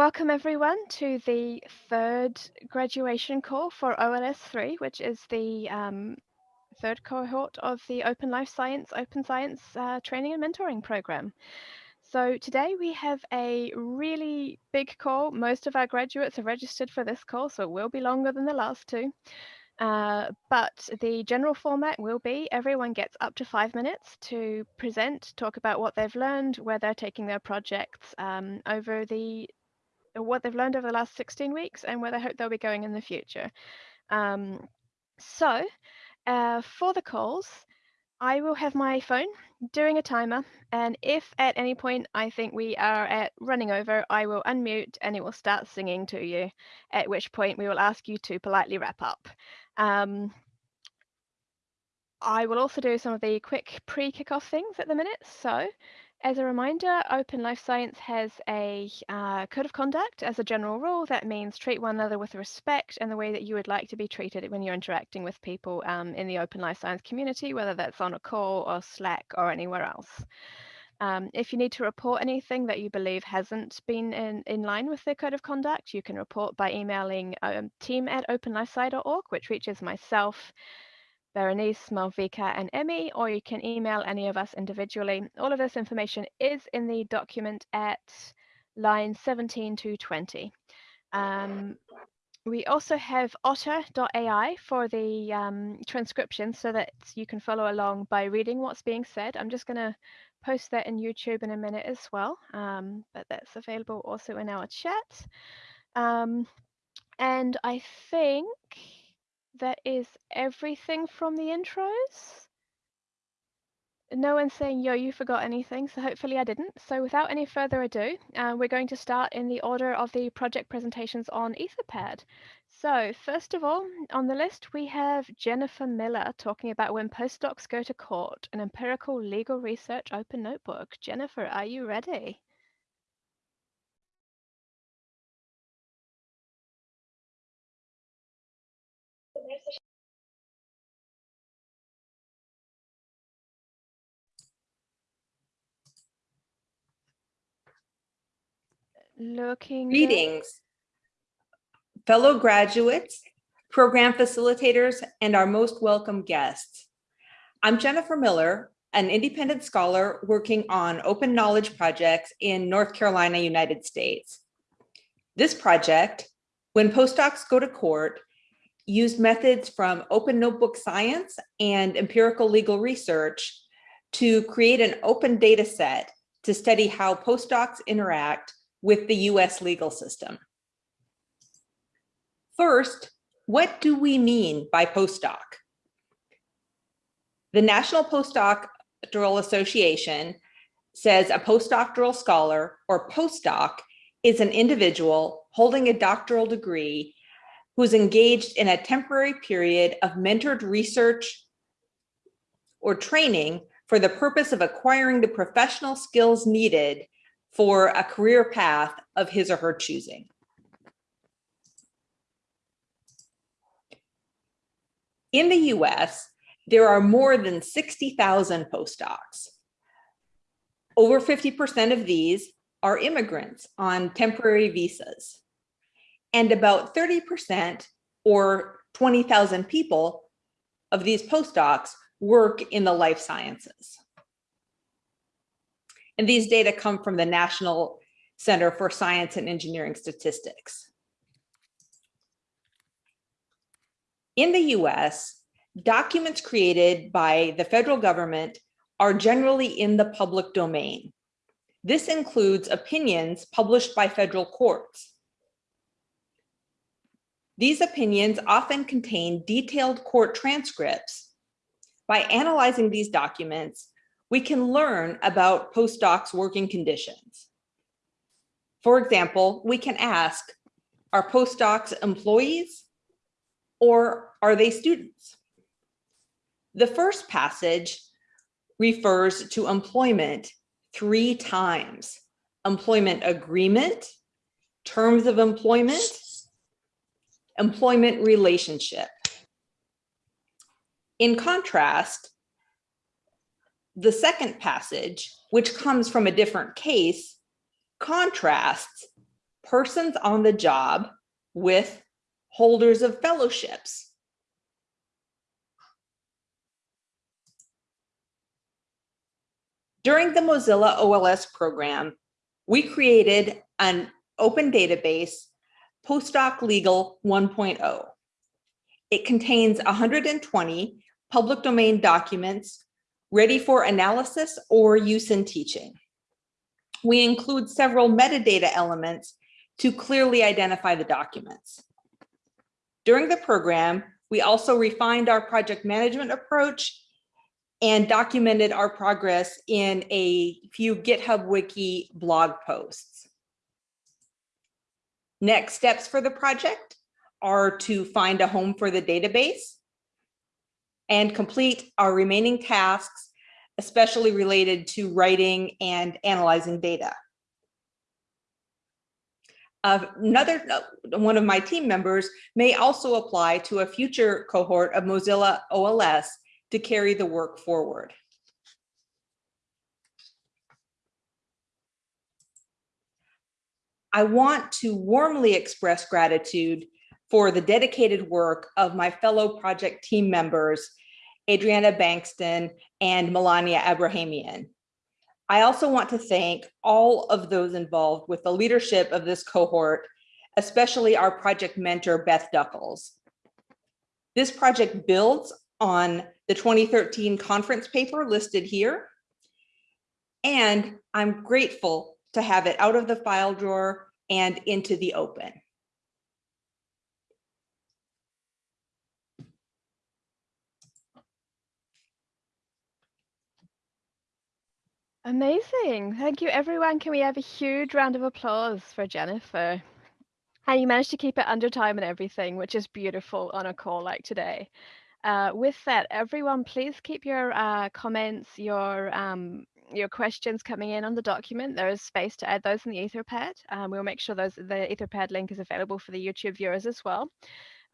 welcome everyone to the third graduation call for OLS3, which is the um, third cohort of the Open Life Science, Open Science uh, Training and Mentoring Program. So today we have a really big call. Most of our graduates are registered for this call, so it will be longer than the last two. Uh, but the general format will be everyone gets up to five minutes to present, talk about what they've learned, where they're taking their projects um, over the what they've learned over the last 16 weeks and where they hope they'll be going in the future. Um, so uh, for the calls, I will have my phone doing a timer, and if at any point I think we are at running over, I will unmute and it will start singing to you, at which point we will ask you to politely wrap up. Um, I will also do some of the quick pre-kickoff things at the minute. So as a reminder, Open Life Science has a uh, code of conduct as a general rule. That means treat one another with respect and the way that you would like to be treated when you're interacting with people um, in the Open Life Science community, whether that's on a call or Slack or anywhere else. Um, if you need to report anything that you believe hasn't been in, in line with the code of conduct, you can report by emailing um, team at openlifesci.org, which reaches myself, Berenice, Malvika, and Emmy, or you can email any of us individually. All of this information is in the document at line 17 to 20. Um, we also have otter.ai for the um, transcription so that you can follow along by reading what's being said. I'm just going to post that in YouTube in a minute as well, um, but that's available also in our chat. Um, and I think that is everything from the intros. No one's saying, yo, you forgot anything, so hopefully I didn't. So without any further ado, uh, we're going to start in the order of the project presentations on Etherpad. So first of all, on the list, we have Jennifer Miller talking about when postdocs go to court, an empirical legal research open notebook. Jennifer, are you ready? Looking Greetings, fellow graduates, program facilitators, and our most welcome guests. I'm Jennifer Miller, an independent scholar working on open knowledge projects in North Carolina, United States. This project, When Postdocs Go to Court, used methods from open notebook science and empirical legal research to create an open data set to study how postdocs interact with the US legal system. First, what do we mean by postdoc? The National Postdoctoral Association says a postdoctoral scholar or postdoc is an individual holding a doctoral degree who's engaged in a temporary period of mentored research or training for the purpose of acquiring the professional skills needed for a career path of his or her choosing. In the US, there are more than 60,000 postdocs. Over 50% of these are immigrants on temporary visas. And about 30% or 20,000 people of these postdocs work in the life sciences. And these data come from the National Center for Science and Engineering Statistics. In the US, documents created by the federal government are generally in the public domain. This includes opinions published by federal courts. These opinions often contain detailed court transcripts. By analyzing these documents, we can learn about postdocs working conditions. For example, we can ask, are postdocs employees or are they students? The first passage refers to employment three times. Employment agreement, terms of employment, employment relationship. In contrast, the second passage, which comes from a different case, contrasts persons on the job with holders of fellowships. During the Mozilla OLS program, we created an open database, Postdoc Legal 1.0. It contains 120 public domain documents ready for analysis or use in teaching. We include several metadata elements to clearly identify the documents. During the program, we also refined our project management approach and documented our progress in a few GitHub Wiki blog posts. Next steps for the project are to find a home for the database and complete our remaining tasks, especially related to writing and analyzing data. Uh, another one of my team members may also apply to a future cohort of Mozilla OLS to carry the work forward. I want to warmly express gratitude for the dedicated work of my fellow project team members, Adriana Bankston and Melania Abrahamian. I also want to thank all of those involved with the leadership of this cohort, especially our project mentor, Beth Duckles. This project builds on the 2013 conference paper listed here. And I'm grateful to have it out of the file drawer and into the open. Amazing. Thank you, everyone. Can we have a huge round of applause for Jennifer? And you managed to keep it under time and everything, which is beautiful on a call like today. Uh, with that, everyone, please keep your uh, comments, your um, your questions coming in on the document. There is space to add those in the Etherpad. Um, we'll make sure those the Etherpad link is available for the YouTube viewers as well.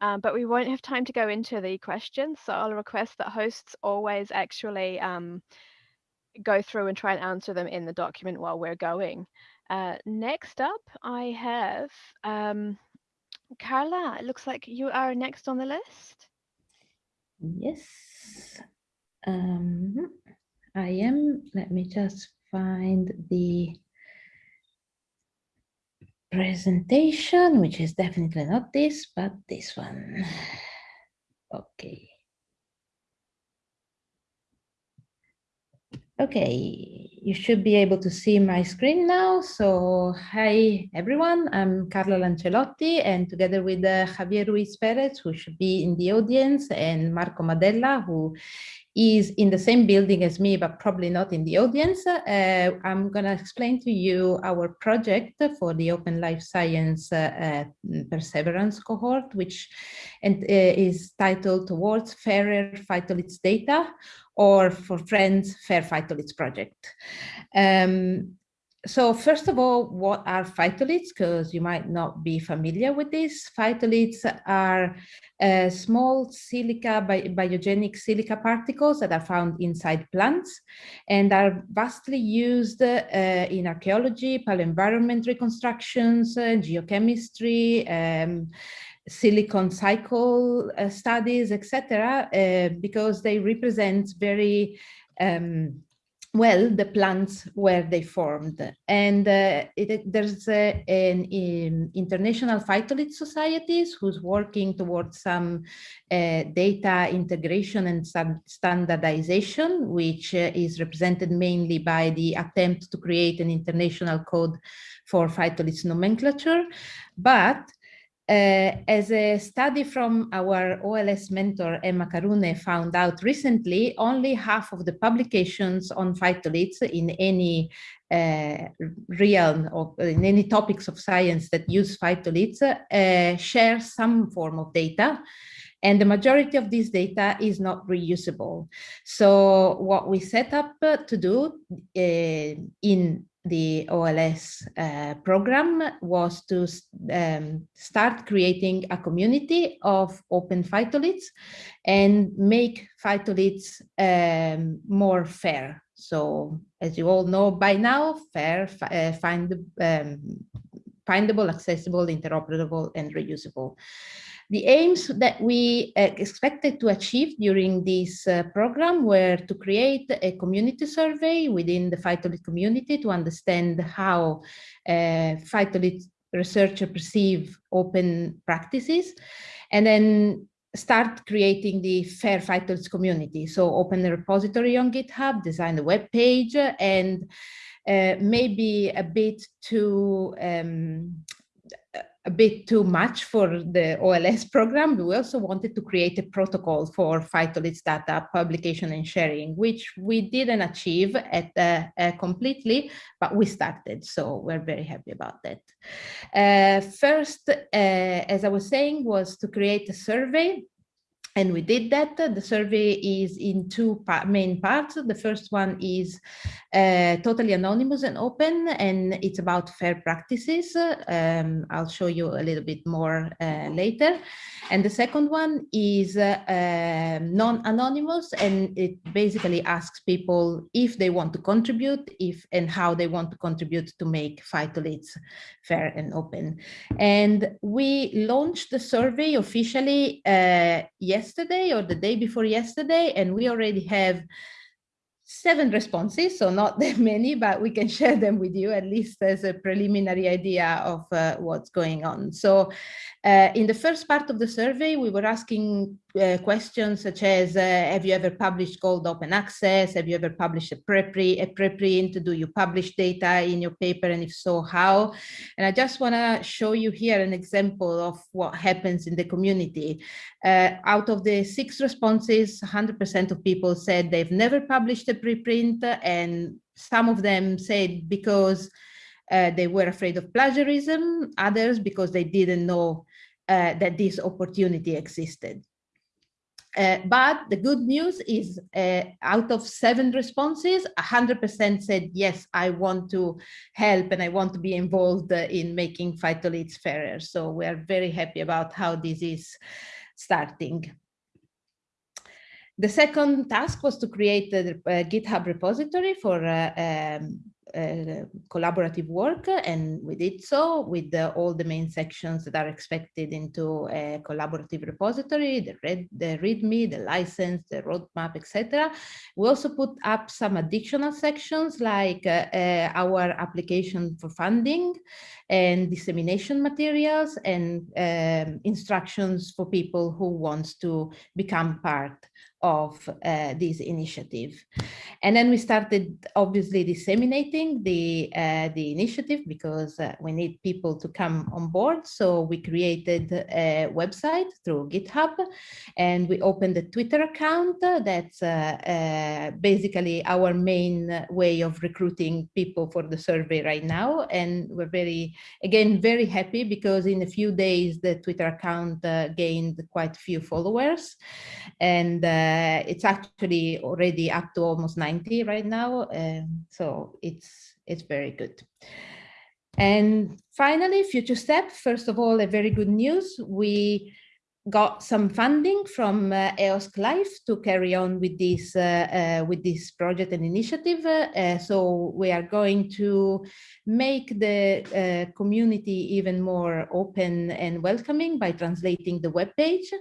Um, but we won't have time to go into the questions, so I'll request that hosts always actually um, go through and try and answer them in the document while we're going. Uh, next up, I have um, Carla. It looks like you are next on the list. Yes, um, I am. Let me just find the presentation, which is definitely not this, but this one. Okay. Okay, you should be able to see my screen now. So hi, everyone. I'm Carla Lancelotti, and together with uh, Javier Ruiz Perez, who should be in the audience, and Marco Madella, who is in the same building as me, but probably not in the audience. Uh, I'm going to explain to you our project for the Open Life Science uh, uh, Perseverance cohort, which and, uh, is titled Towards Fairer Phytoliths Data, or for Friends Fair Phytoliths Project. Um, so first of all, what are phytoliths? Because you might not be familiar with this. Phytoliths are uh, small silica, bi biogenic silica particles that are found inside plants and are vastly used uh, in archaeology, paleoenvironment reconstructions, uh, geochemistry, um, silicon cycle uh, studies, etc., uh, because they represent very um, well the plants where they formed. And uh, it, there's an um, international phytolith societies who's working towards some uh, data integration and some standardization which uh, is represented mainly by the attempt to create an international code for phytolith nomenclature. But uh, as a study from our OLS mentor, Emma Karoune, found out recently, only half of the publications on phytoliths in any uh, realm or in any topics of science that use phytoliths uh, share some form of data. And the majority of this data is not reusable. So what we set up to do uh, in the OLS uh, program was to um, start creating a community of open phytoliths and make phytoliths um, more fair. So as you all know by now, fair, uh, find um, findable, accessible, interoperable, and reusable. The aims that we uh, expected to achieve during this uh, program were to create a community survey within the phytolith community to understand how uh, phytolith researchers perceive open practices, and then start creating the FAIR phytolith community. So open the repository on GitHub, design the web page, and uh, maybe a bit to um, a bit too much for the OLS program. We also wanted to create a protocol for phytoliths data publication and sharing, which we didn't achieve at uh, uh, completely, but we started. So we're very happy about that. Uh, first, uh, as I was saying, was to create a survey and we did that. The survey is in two main parts. The first one is uh, totally anonymous and open, and it's about fair practices. Um, I'll show you a little bit more uh, later. And the second one is uh, um, non-anonymous, and it basically asks people if they want to contribute, if and how they want to contribute to make phytoliths fair and open. And we launched the survey officially uh, yesterday or the day before yesterday, and we already have seven responses, so not that many, but we can share them with you at least as a preliminary idea of uh, what's going on. So uh, in the first part of the survey, we were asking uh, questions such as, uh, have you ever published gold open access? Have you ever published a preprint? A preprint? Do you publish data in your paper? And if so, how? And I just want to show you here an example of what happens in the community. Uh, out of the six responses, 100% of people said they've never published a preprint and some of them said because uh, they were afraid of plagiarism, others because they didn't know uh, that this opportunity existed. Uh, but the good news is uh, out of seven responses, 100% said, yes, I want to help and I want to be involved uh, in making phytoliths fairer. So we are very happy about how this is starting. The second task was to create a, a GitHub repository for uh, um, uh, collaborative work and we did so with the, all the main sections that are expected into a collaborative repository, the, read, the README, the license, the roadmap, etc. We also put up some additional sections like uh, uh, our application for funding and dissemination materials and um, instructions for people who wants to become part of uh, this initiative. And then we started obviously disseminating the, uh, the initiative because uh, we need people to come on board. So we created a website through GitHub and we opened a Twitter account that's uh, uh, basically our main way of recruiting people for the survey right now. And we're very, again, very happy because in a few days, the Twitter account uh, gained quite a few followers. And uh, it's actually already up to almost 90 right now. So it's, it's very good. And finally, future step, first of all, a very good news. We got some funding from uh, EOSC Life to carry on with this uh, uh, with this project and initiative. Uh, so we are going to make the uh, community even more open and welcoming by translating the web page.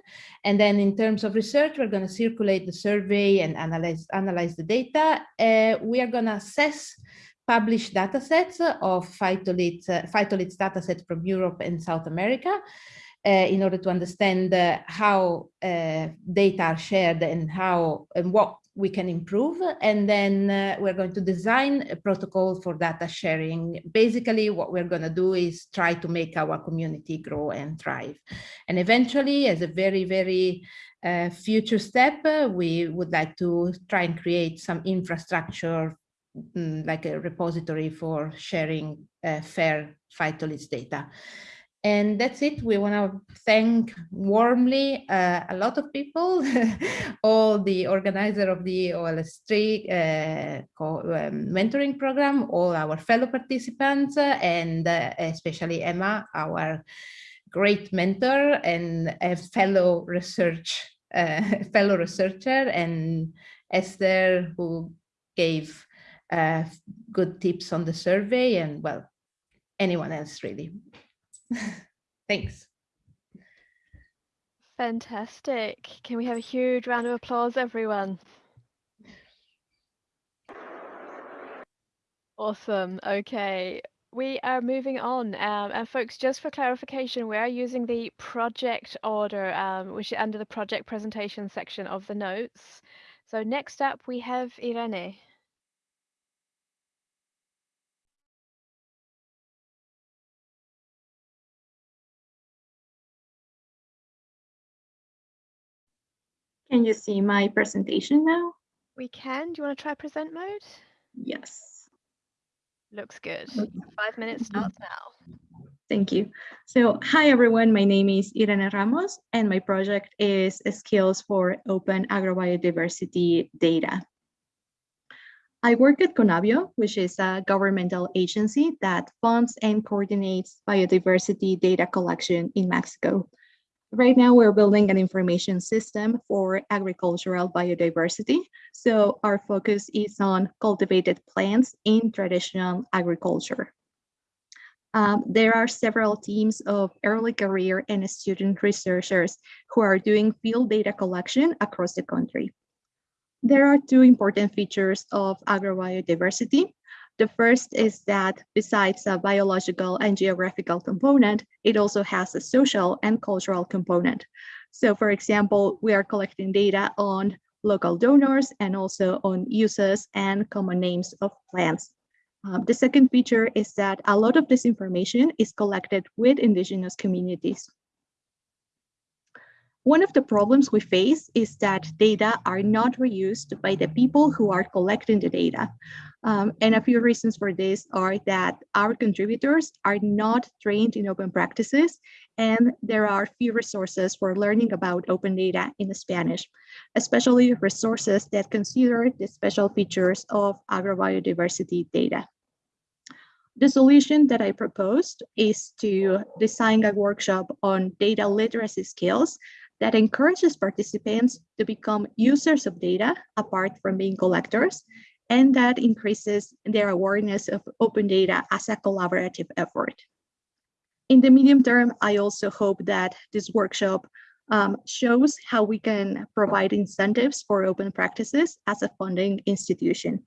And then in terms of research, we're going to circulate the survey and analyze analyze the data. Uh, we are going to assess published datasets of phytoliths, uh, phytoliths datasets from Europe and South America uh, in order to understand uh, how uh, data are shared and how and what we can improve. And then uh, we're going to design a protocol for data sharing. Basically, what we're going to do is try to make our community grow and thrive. And eventually, as a very, very uh, future step, uh, we would like to try and create some infrastructure mm, like a repository for sharing fair phytoliths data. And that's it. We want to thank warmly uh, a lot of people, all the organizer of the OLS3 uh, um, mentoring program, all our fellow participants, uh, and uh, especially Emma, our great mentor and a fellow research uh, fellow researcher, and Esther, who gave uh, good tips on the survey, and well, anyone else really. Thanks. Fantastic. Can we have a huge round of applause, everyone? Awesome. Okay. We are moving on. Um, and folks, just for clarification, we are using the project order, um, which is under the project presentation section of the notes. So next up, we have Irene. Can you see my presentation now? We can. Do you want to try present mode? Yes. Looks good. Five minutes mm-hmm. starts now. Thank you. So, hi everyone, my name is Irene Ramos and my project is Skills for Open Agrobiodiversity Data. I work at Conabio, which is a governmental agency that funds and coordinates biodiversity data collection in Mexico. Right now, we're building an information system for agricultural biodiversity. So our focus is on cultivated plants in traditional agriculture. Um, there are several teams of early career and student researchers who are doing field data collection across the country. There are two important features of agrobiodiversity. The first is that besides a biological and geographical component, it also has a social and cultural component. So for example, we are collecting data on local donors and also on uses and common names of plants. Um, the second feature is that a lot of this information is collected with indigenous communities. One of the problems we face is that data are not reused by the people who are collecting the data. Um, and a few reasons for this are that our contributors are not trained in open practices and there are few resources for learning about open data in Spanish, especially resources that consider the special features of agrobiodiversity data. The solution that I proposed is to design a workshop on data literacy skills that encourages participants to become users of data apart from being collectors, and that increases their awareness of open data as a collaborative effort. In the medium term, I also hope that this workshop um, shows how we can provide incentives for open practices as a funding institution.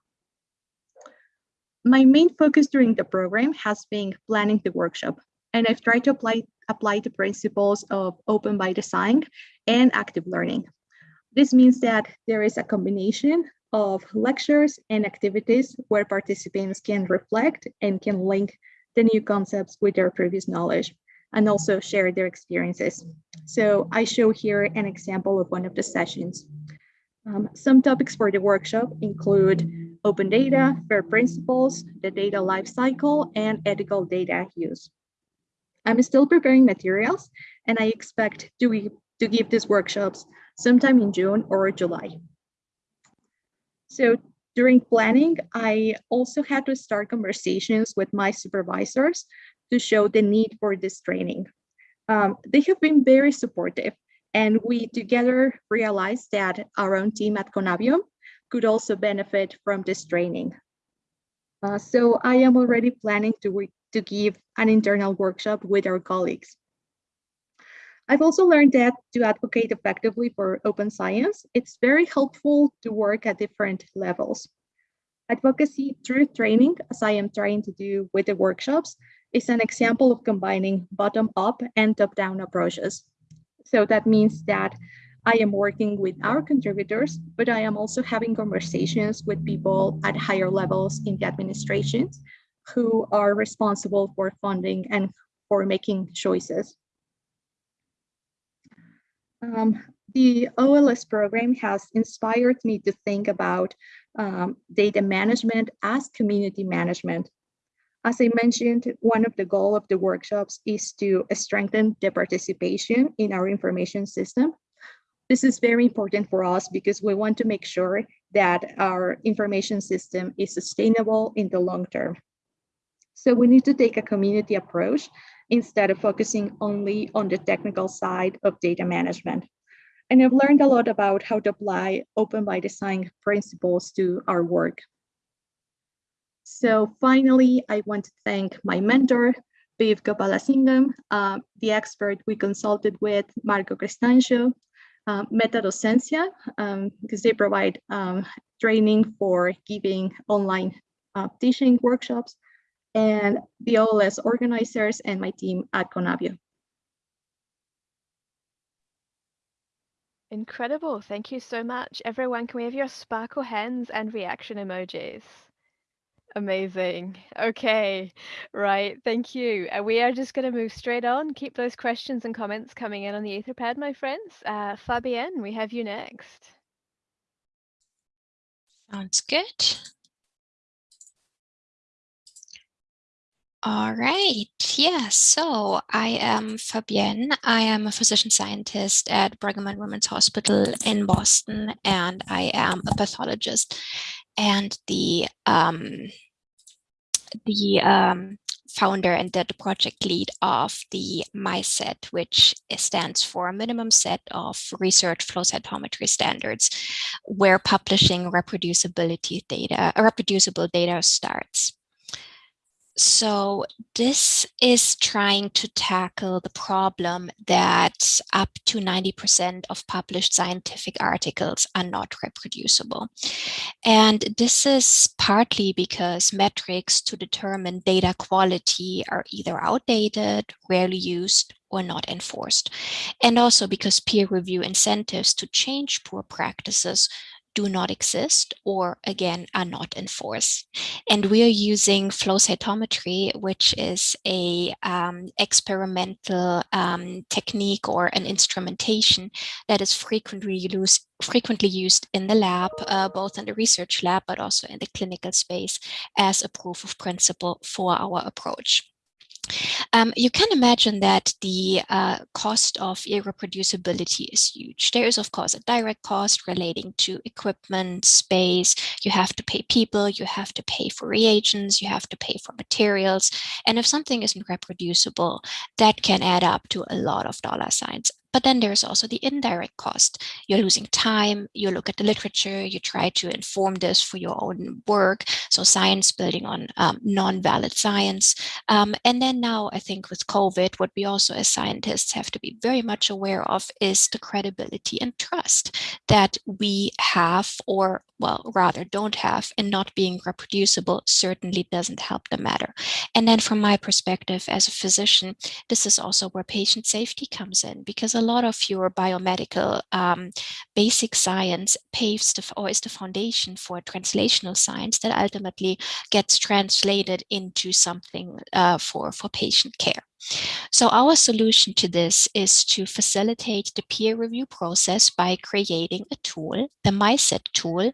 My main focus during the program has been planning the workshop, and I've tried to apply, apply the principles of open by design and active learning. This means that there is a combination of lectures and activities where participants can reflect and can link the new concepts with their previous knowledge and also share their experiences. So I show here an example of one of the sessions. Um, some topics for the workshop include open data, FAIR principles, the data lifecycle, and ethical data use. I'm still preparing materials, and I expect to, to give these workshops sometime in June or July. So during planning, I also had to start conversations with my supervisors to show the need for this training. Um, they have been very supportive, and we together realized that our own team at Conabio could also benefit from this training. Uh, so I am already planning to, to give an internal workshop with our colleagues. I've also learned that to advocate effectively for open science, it's very helpful to work at different levels. Advocacy through training, as I am trying to do with the workshops, is an example of combining bottom-up and top-down approaches. So that means that I am working with our contributors, but I am also having conversations with people at higher levels in the administrations who are responsible for funding and for making choices. Um, the OLS program has inspired me to think about um, data management as community management. As I mentioned, one of the goals of the workshops is to strengthen the participation in our information system this is very important for us because we want to make sure that our information system is sustainable in the long term. So we need to take a community approach instead of focusing only on the technical side of data management. And I've learned a lot about how to apply open by design principles to our work. So finally, I want to thank my mentor, Piv Gopalasingam, uh, the expert we consulted with, Marco Crestancio, uh, Metadocencia, um, because they provide um, training for giving online uh, teaching workshops, and the OLS organizers and my team at Conabio. Incredible. Thank you so much. Everyone, can we have your sparkle hands and reaction emojis? Amazing. Okay. Right. Thank you. Uh, we are just going to move straight on. Keep those questions and comments coming in on the Etherpad, my friends. Uh, Fabienne, we have you next. Sounds good. All right. Yeah, so I am Fabienne. I am a physician scientist at Brigham and Women's Hospital in Boston, and I am a pathologist. And the um, the um, founder and the, project lead of the MySet, which stands for minimum set of research flow cytometry standards, where publishing reproducibility data, reproducible data starts. So this is trying to tackle the problem that up to 90% of published scientific articles are not reproducible. And this is partly because metrics to determine data quality are either outdated, rarely used, or not enforced. And also because peer review incentives to change poor practices do not exist or again are not enforced. And we are using flow cytometry, which is a um, experimental um, technique or an instrumentation that is frequently used frequently used in the lab, uh, both in the research lab, but also in the clinical space as a proof of principle for our approach. Um, you can imagine that the uh, cost of irreproducibility is huge. There is, of course, a direct cost relating to equipment, space. You have to pay people, you have to pay for reagents, you have to pay for materials. And if something isn't reproducible, that can add up to a lot of dollar signs. But then there's also the indirect cost. You're losing time, you look at the literature, you try to inform this for your own work. So science building on um, non-valid science. Um, and then now I think with COVID, what we also as scientists have to be very much aware of is the credibility and trust that we have or well, rather don't have and not being reproducible certainly doesn't help the matter. And then from my perspective as a physician, this is also where patient safety comes in because a lot of your biomedical um, basic science paves the, or is the foundation for translational science that ultimately gets translated into something uh, for, for patient care. So our solution to this is to facilitate the peer review process by creating a tool, the MySet tool,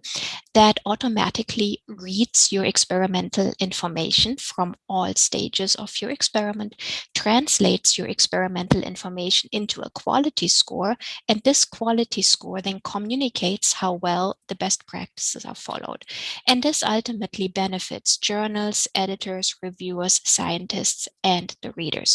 that automatically reads your experimental information from all stages of your experiment, translates your experimental information into a quality score, and this quality score then communicates how well the best practices are followed. And this ultimately benefits journals, editors, reviewers, scientists, and the readers.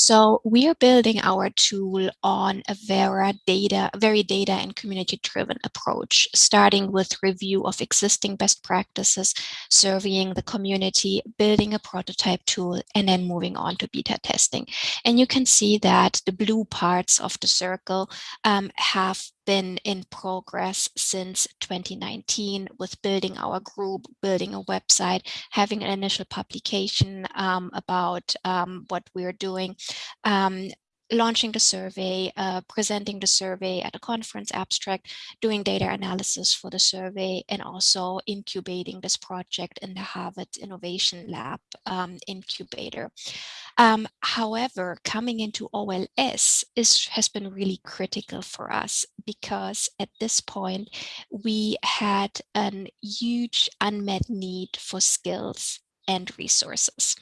So we are building our tool on a very data, very data and community driven approach, starting with review of existing best practices, surveying the community, building a prototype tool, and then moving on to beta testing. And you can see that the blue parts of the circle um, have been in progress since 2019 with building our group, building a website, having an initial publication um, about um, what we're doing, um, launching the survey, uh, presenting the survey at a conference abstract, doing data analysis for the survey, and also incubating this project in the Harvard Innovation Lab um, incubator. Um, however, coming into OLS is, has been really critical for us because at this point, we had a huge unmet need for skills and resources.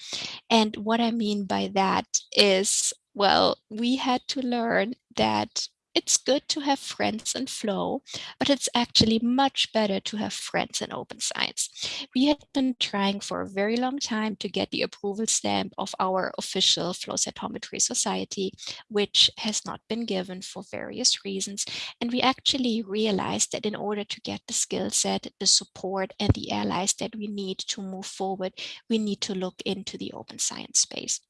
And what I mean by that is well, we had to learn that it's good to have friends in Flow, but it's actually much better to have friends in Open Science. We had been trying for a very long time to get the approval stamp of our official Flow Cytometry Society, which has not been given for various reasons. And we actually realized that in order to get the skill set, the support and the allies that we need to move forward, we need to look into the open science space.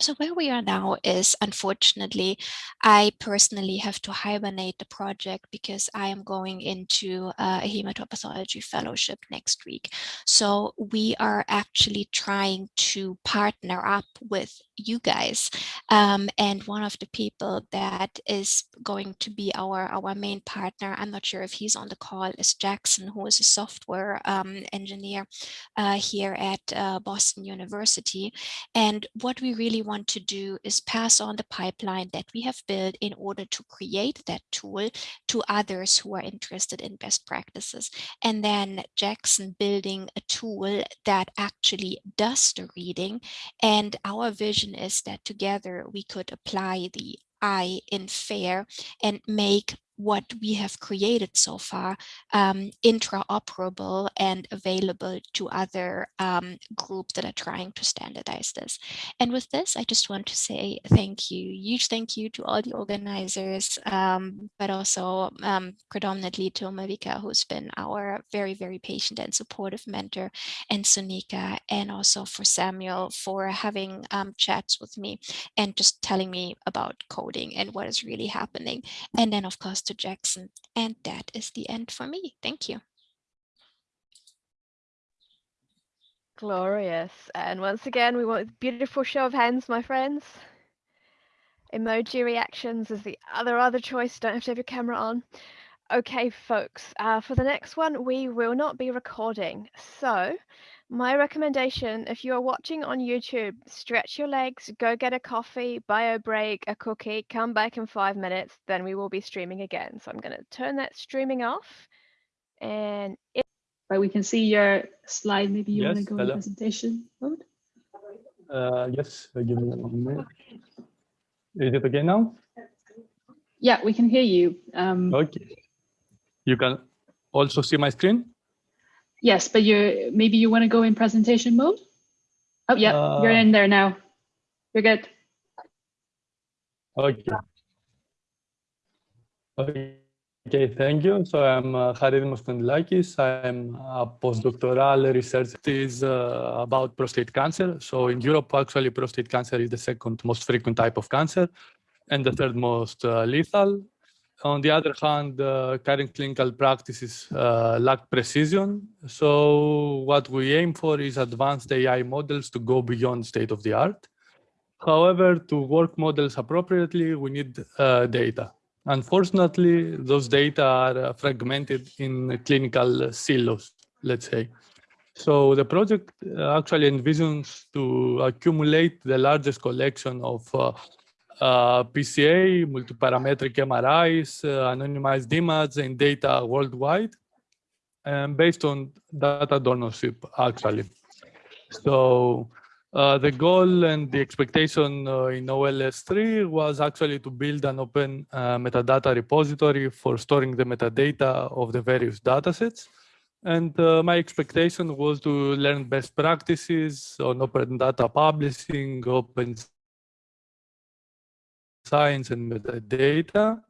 So where we are now is, unfortunately, I personally have to hibernate the project because I am going into a hematopathology fellowship next week. So we are actually trying to partner up with you guys. Um, and one of the people that is going to be our, our main partner, I'm not sure if he's on the call, is Jackson, who is a software um, engineer uh, here at uh, Boston University. And what we really want to do is pass on the pipeline that we have built in order to create that tool to others who are interested in best practices. And then Jackson building a tool that actually does the reading. And our vision is that together we could apply the I in FAIR and make what we have created so far um, interoperable and available to other um, groups that are trying to standardize this. And with this, I just want to say thank you, huge thank you to all the organizers, um, but also um, predominantly to Malvika, who's been our very, very patient and supportive mentor, and Sunika, and also for Samuel for having um, chats with me and just telling me about coding and what is really happening. And then, of course, Jackson. And that is the end for me. Thank you. Glorious. And once again, we want a beautiful show of hands, my friends. Emoji reactions is the other other choice. Don't have to have your camera on. Okay, folks, uh, for the next one, we will not be recording. So my recommendation, if you are watching on YouTube, stretch your legs, go get a coffee, buy a break, a cookie, come back in five minutes, then we will be streaming again. So I'm going to turn that streaming off. And it Right, we can see your slide. Maybe you want to go hello. in presentation mode. Uh, yes, uh, give me one minute. Is it okay now? Yeah, we can hear you. Um, Okay. You can also see my screen? Yes, but you maybe you want to go in presentation mode. Oh, yeah, you're Uh, in there now. You're good. Okay. Okay, thank you. So I'm uh, Haridimos Kondylakis. I'm a postdoctoral research is uh, about prostate cancer. So in Europe, actually, prostate cancer is the second most frequent type of cancer and the third most uh, lethal. On the other hand, uh, current clinical practices uh, lack precision. So what we aim for is advanced AI models to go beyond state of the art. However, to work models appropriately, we need uh, data. Unfortunately, those data are uh, fragmented in clinical silos, let's say. So the project uh, actually envisions to accumulate the largest collection of uh, uh, PCA, multiparametric MRIs, uh, anonymized images, and data worldwide, and based on data donorship, actually. So uh, the goal and the expectation uh, in OLS3 was actually to build an open uh, metadata repository for storing the metadata of the various datasets. And my expectation was to learn best practices on open data publishing, open science and metadata.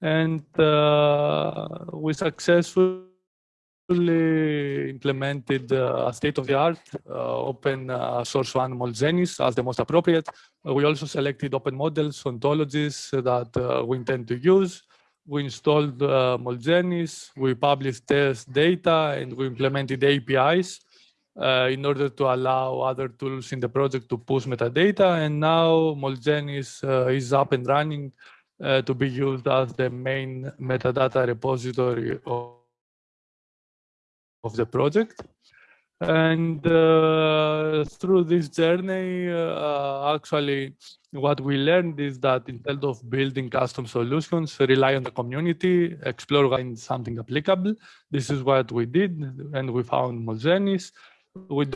And uh, we successfully implemented uh, a state-of-the-art uh, open uh, source one Molgenis as the most appropriate. Uh, we also selected open models, ontologies that we intend to use. We installed uh, Molgenis, we published test data, and we implemented APIs uh, in order to allow other tools in the project to push metadata. And now Molgenis uh, is up and running uh, to be used as the main metadata repository of, of the project. And uh, through this journey, uh, actually, what we learned is that instead of building custom solutions, rely on the community, explore something applicable. This is what we did, and we found Molgenis. We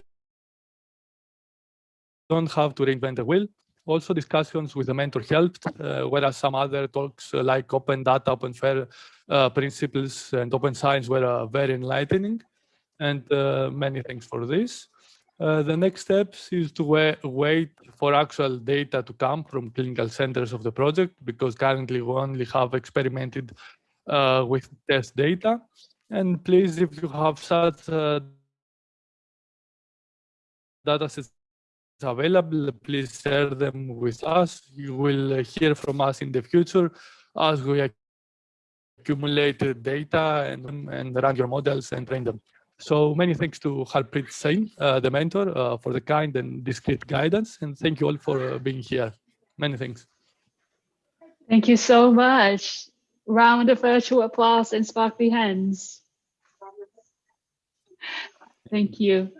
don't have to reinvent the wheel. Also discussions with the mentor helped, uh, whereas some other talks uh, like open data, open fair uh, principles and open science were uh, very enlightening. And uh, many thanks for this. Uh, the next steps is to wa wait for actual data to come from clinical centers of the project because currently we only have experimented with test data. And please, if you have such data sets available, please share them with us. You will hear from us in the future as we accumulate data and, and run your models and train them. So many thanks to Harpreet Singh, uh, the mentor, uh, for the kind and discreet guidance. And thank you all for uh, being here. Many thanks. Thank you so much. Round of virtual applause and sparkly hands. Thank you.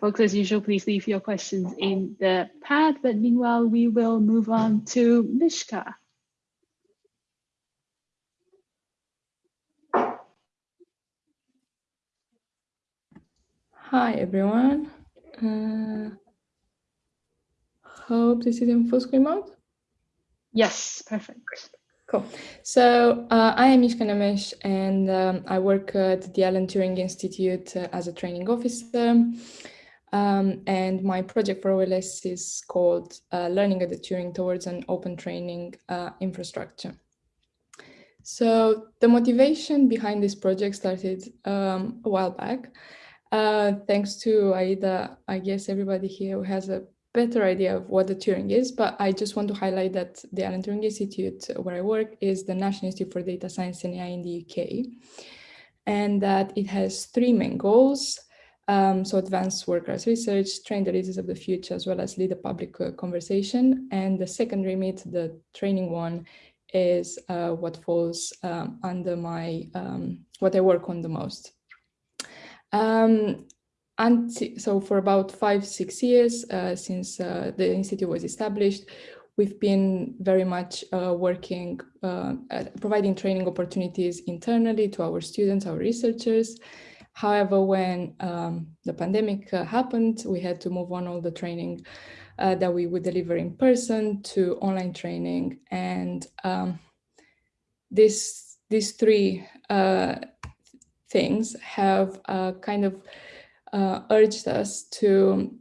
Folks, as usual, please leave your questions in the pad, but meanwhile, we will move on to Mishka. Hi, everyone. Uh, hope this is in full screen mode. Yes, perfect. Cool. So uh, I am Mishka Nemes and um, I work at the Alan Turing Institute uh, as a training officer. Um, and my project for OLS is called uh, Learning at the Turing Towards an Open Training uh, Infrastructure. So the motivation behind this project started um, a while back. Uh, thanks to Aida, I guess everybody here has a better idea of what the Turing is, but I just want to highlight that the Alan Turing Institute, where I work, is the National Institute for Data Science and AI in the UK, and that it has three main goals. Um, so advance workers research, train the leaders of the future, as well as lead a public uh, conversation. And the second remit, the training one, is uh, what falls um, under my, um, what I work on the most. Um, and so for about five, six years uh, since uh, the Institute was established, we've been very much uh, working, uh, providing training opportunities internally to our students, our researchers, However, when um, the pandemic uh, happened, we had to move on all the training uh, that we would deliver in person to online training. And um, this, these three uh, things have uh, kind of uh, urged us to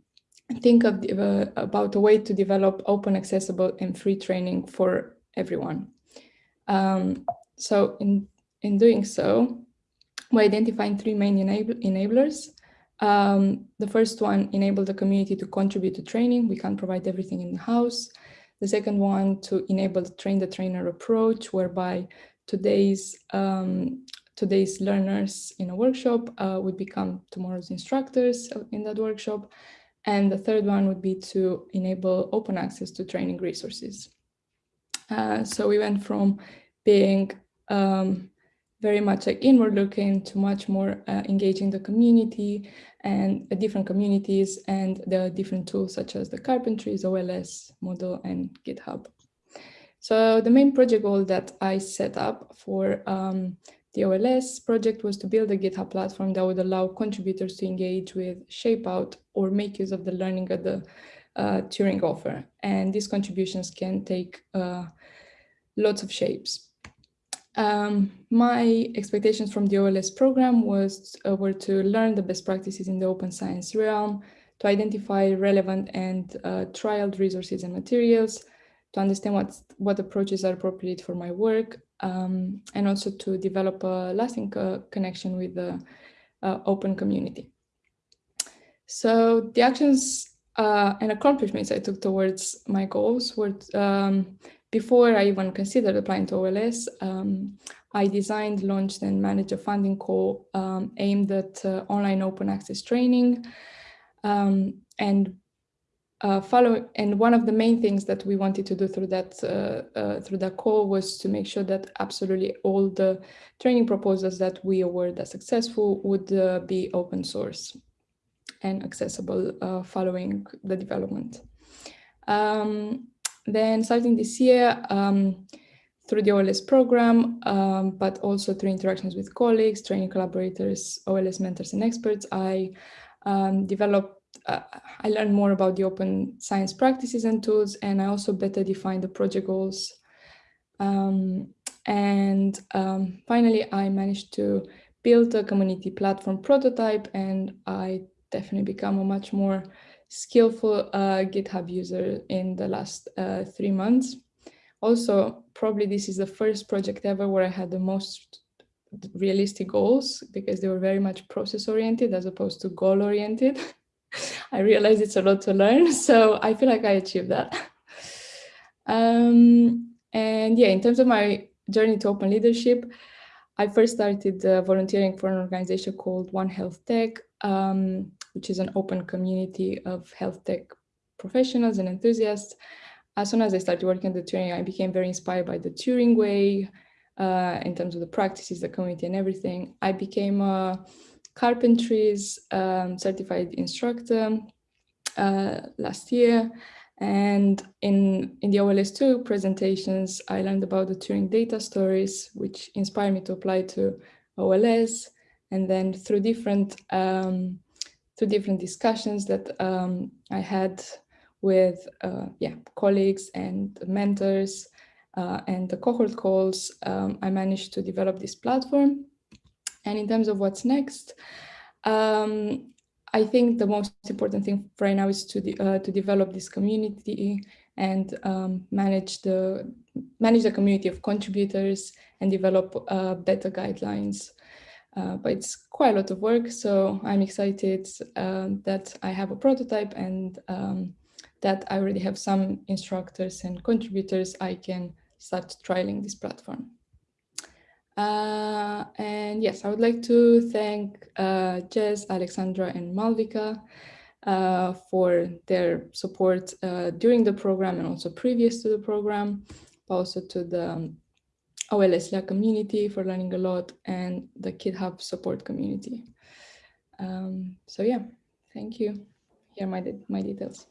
think of uh, about a way to develop open, accessible and free training for everyone. Um, so in, in doing so, we're identifying three main enable enablers. Um, the first one, enable the community to contribute to training. We can't provide everything in the house. The second one, to enable the train the trainer approach, whereby today's um, today's learners in a workshop uh, would become tomorrow's instructors in that workshop. And the third one would be to enable open access to training resources. Uh, so we went from being um, very much like inward looking to much more uh, engaging the community and uh, different communities and the different tools such as the carpentries, OLS, Moodle, and GitHub. So the main project goal that I set up for um, the OLS project was to build a GitHub platform that would allow contributors to engage with, shape out, or make use of the learning at the uh, Turing offer. And these contributions can take uh, lots of shapes. Um, my expectations from the OLS program was uh, were to learn the best practices in the open science realm, to identify relevant and uh, trialed resources and materials, to understand what, what approaches are appropriate for my work, um, and also to develop a lasting uh, connection with the uh, open community. So the actions uh, and accomplishments I took towards my goals were um, before I even considered applying to OLS, um, I designed, launched and managed a funding call um, aimed at uh, online open access training. Um, and uh, follow and one of the main things that we wanted to do through that uh, uh through that call was to make sure that absolutely all the training proposals that we award as successful would uh, be open source and accessible uh, following the development. Um, then starting this year, um, through the OLS program, um, but also through interactions with colleagues, training collaborators, OLS mentors and experts, I um, developed uh, I learned more about the open science practices and tools, and I also better defined the project goals. Um, and um, finally, I managed to build a community platform prototype, and I definitely become a much more skillful uh, GitHub user in the last uh, three months. Also, probably this is the first project ever where I had the most realistic goals because they were very much process oriented as opposed to goal oriented. I realized it's a lot to learn, so I feel like I achieved that. Um, and yeah, in terms of my journey to open leadership, I first started uh, volunteering for an organization called One Health Tech, um, which is an open community of health tech professionals and enthusiasts. As soon as I started working at the Turing, I became very inspired by the Turing way uh, in terms of the practices, the community and everything. I became a carpentries um, certified instructor uh, last year. And in, in the OLS2 presentations, I learned about the Turing data stories, which inspired me to apply to OLS. And then through different, um, through different discussions that um, I had with uh, yeah, colleagues and mentors uh, and the cohort calls, um, I managed to develop this platform. And in terms of what's next, um, I think the most important thing right now is to, de uh, to develop this community and um, manage the manage the community of contributors and develop uh, better guidelines. Uh, but it's quite a lot of work, so I'm excited um, that I have a prototype and um, that I already have some instructors and contributors I can start trialing this platform. Uh, and yes, I would like to thank uh, Jez, Alexandra, and Malvika uh, for their support uh, during the program and also previous to the program, also to the um, OLSLA community for learning a lot and the GitHub support community. Um, so yeah, thank you. Here are my, de my details.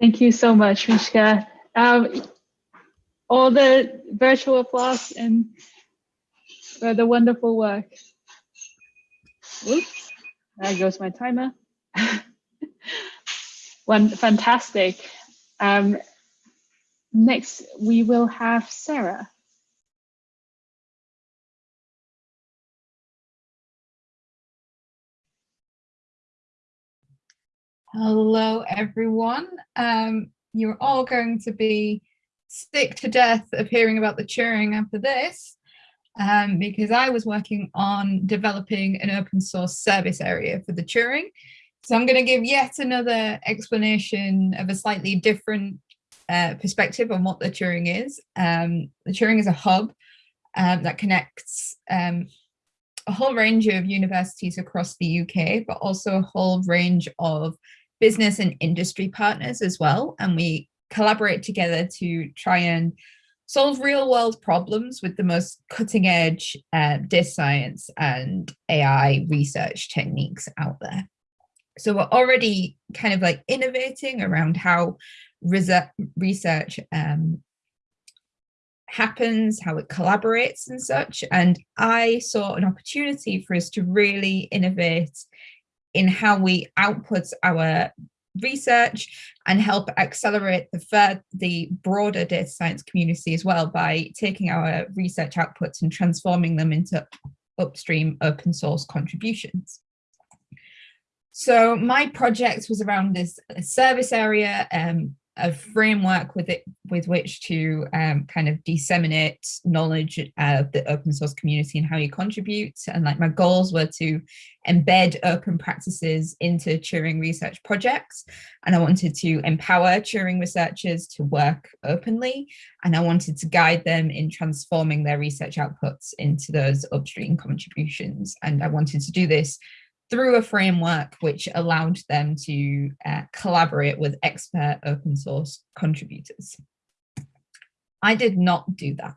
Thank you so much, Mishka. Um, all the virtual applause and for the wonderful work. Oops, there goes my timer. One fantastic. Um, next, we will have Sarah. Hello, everyone. Um, you're all going to be sick to death of hearing about the Turing after this um, because I was working on developing an open source service area for the Turing. So I'm going to give yet another explanation of a slightly different uh, perspective on what the Turing is. Um, the Turing is a hub um, that connects um, a whole range of universities across the UK, but also a whole range of business and industry partners as well. And we collaborate together to try and solve real world problems with the most cutting edge uh, data science and AI research techniques out there. So we're already kind of like innovating around how research um, happens, how it collaborates and such. And I saw an opportunity for us to really innovate in how we output our research and help accelerate the the broader data science community as well by taking our research outputs and transforming them into upstream open source contributions. So my project was around this service area um, a framework with it with which to um, kind of disseminate knowledge of the open source community and how you contribute. And like my goals were to embed open practices into Turing research projects. And I wanted to empower Turing researchers to work openly. And I wanted to guide them in transforming their research outputs into those upstream contributions. And I wanted to do this through a framework which allowed them to uh, collaborate with expert open source contributors. I did not do that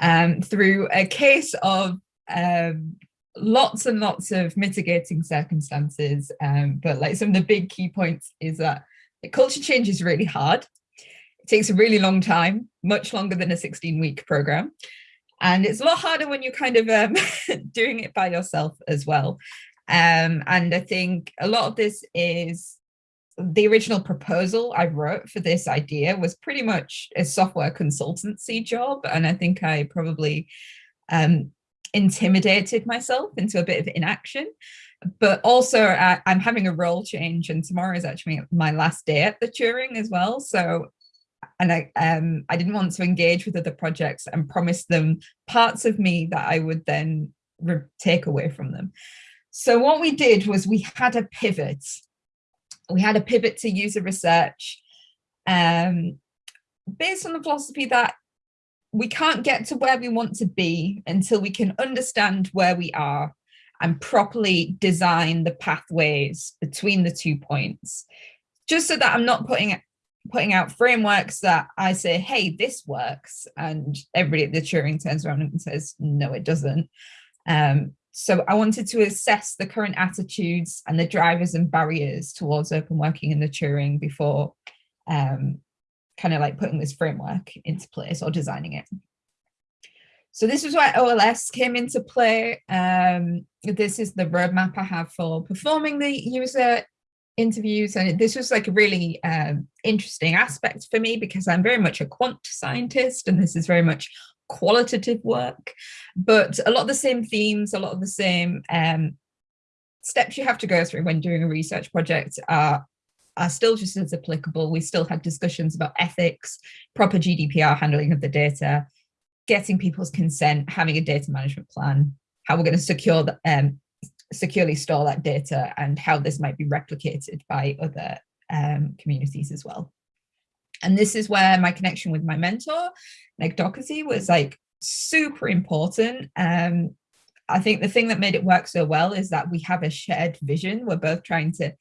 um, through a case of um, lots and lots of mitigating circumstances. Um, but like some of the big key points is that culture change is really hard. It takes a really long time, much longer than a 16 week program. And it's a lot harder when you're kind of um, doing it by yourself as well. Um, and I think a lot of this is the original proposal I wrote for this idea was pretty much a software consultancy job. And I think I probably um, intimidated myself into a bit of inaction. But also I, I'm having a role change and tomorrow is actually my last day at the Turing as well. So and I, um, I didn't want to engage with other projects and promise them parts of me that I would then take away from them. So what we did was we had a pivot. We had a pivot to user research um, based on the philosophy that we can't get to where we want to be until we can understand where we are and properly design the pathways between the two points just so that I'm not putting putting out frameworks that I say, hey, this works. And everybody at the Turing turns around and says, no, it doesn't. Um, so I wanted to assess the current attitudes and the drivers and barriers towards open working in the Turing before um, kind of like putting this framework into place or designing it. So this is where OLS came into play. Um, this is the roadmap I have for performing the user interviews and this was like a really um, interesting aspect for me because I'm very much a quant scientist and this is very much qualitative work but a lot of the same themes a lot of the same um, steps you have to go through when doing a research project are are still just as applicable we still had discussions about ethics proper GDPR handling of the data getting people's consent having a data management plan how we're going to secure the, um, securely store that data and how this might be replicated by other um, communities as well. And this is where my connection with my mentor, Meg Doherty, was like super important. Um, I think the thing that made it work so well is that we have a shared vision. We're both trying to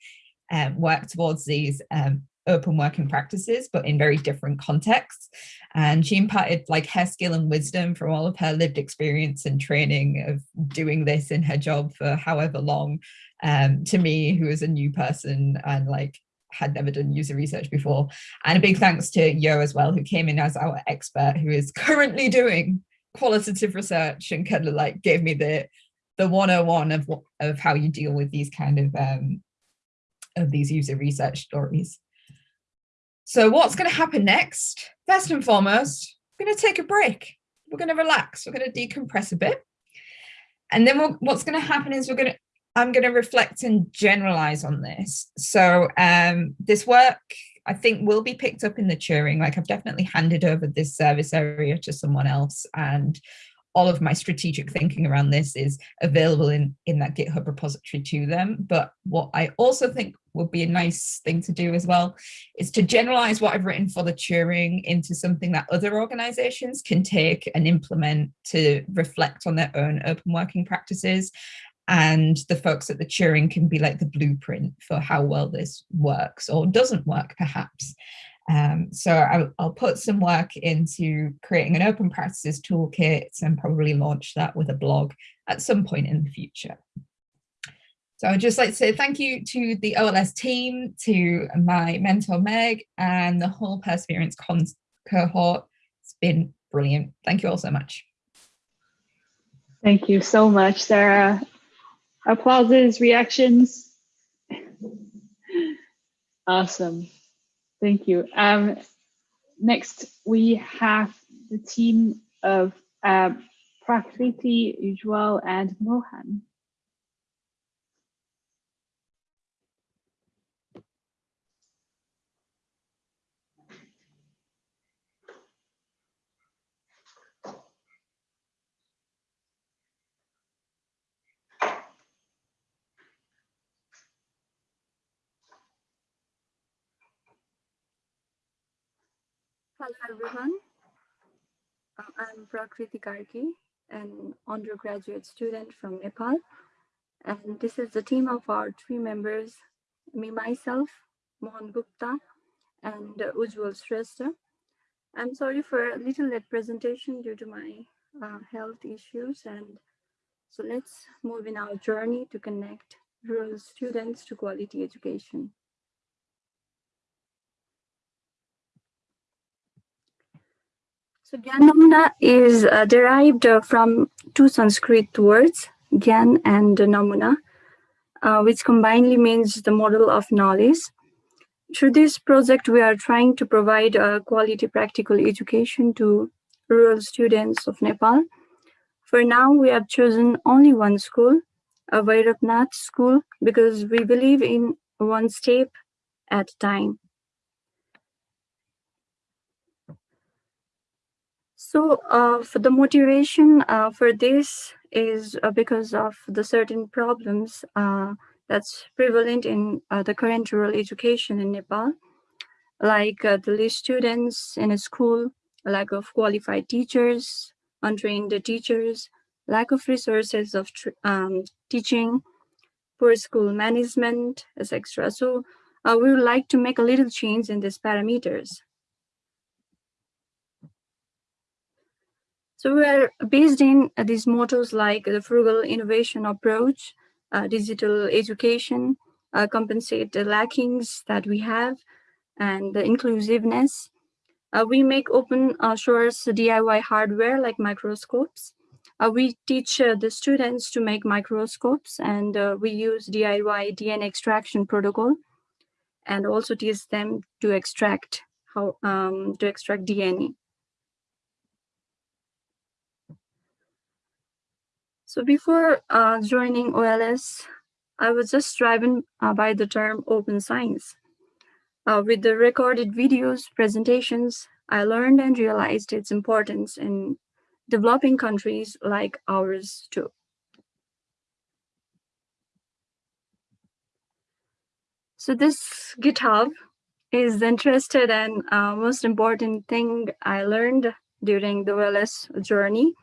um, work towards these um, open working practices, but in very different contexts. And she imparted like her skill and wisdom from all of her lived experience and training of doing this in her job for however long um, to me, who is a new person and like had never done user research before. And a big thanks to Yo as well, who came in as our expert, who is currently doing qualitative research and kind of like gave me the the 101 of of how you deal with these kind of um of these user research stories. So what's going to happen next? First and foremost, we're going to take a break. We're going to relax. We're going to decompress a bit. And then we'll, what's going to happen is we're going to, I'm going to reflect and generalize on this. So um, this work, I think, will be picked up in the Turing. Like I've definitely handed over this service area to someone else and all of my strategic thinking around this is available in, in that GitHub repository to them. But what I also think would be a nice thing to do as well is to generalize what I've written for the Turing into something that other organizations can take and implement to reflect on their own open working practices. And the folks at the Turing can be like the blueprint for how well this works or doesn't work perhaps. Um, so I'll, I'll, put some work into creating an open practices toolkit and probably launch that with a blog at some point in the future. So I'd just like to say thank you to the OLS team, to my mentor Meg and the whole Perseverance cohort. It's been brilliant. Thank you all so much. Thank you so much, Sarah. Applauses, reactions. Awesome. Thank you. Um, next, we have the team of uh, Prakriti, Ujwal, and Mohan. Hello everyone. Uh, I'm Prakriti Karki, an undergraduate student from Nepal. And this is the team of our three members, me, myself, Mohan Gupta, and Ujwal Shrestha. I'm sorry for a little late presentation due to my uh, health issues. And so let's move in our journey to connect rural students to quality education. So Gyan is uh, derived uh, from two Sanskrit words, Gyan and Namuna, uh, which combinedly means the model of knowledge. through this project, we are trying to provide a quality practical education to rural students of Nepal. For now, we have chosen only one school, a Vairapnath school, because we believe in one step at a time. So uh, for the motivation uh, for this is uh, because of the certain problems uh, that's prevalent in uh, the current rural education in Nepal, like uh, the least students in a school, lack of qualified teachers, untrained teachers, lack of resources of um, teaching, poor school management, etc. So we would like to make a little change in these parameters. So we are based in uh, these mottos like the frugal innovation approach, uh, digital education, uh, compensate the lackings that we have, and the inclusiveness. Uh, we make open uh, source DIY hardware like microscopes. Uh, we teach the students to make microscopes and we use DIY DNA extraction protocol and also teach them to extract how um, to extract DNA. So before uh, joining OLS, I was just driven uh, by the term open science. Uh, with the recorded videos, presentations, I learned and realized its importance in developing countries like ours too. So this GitHub is interested and uh, most important thing I learned during the OLS journey.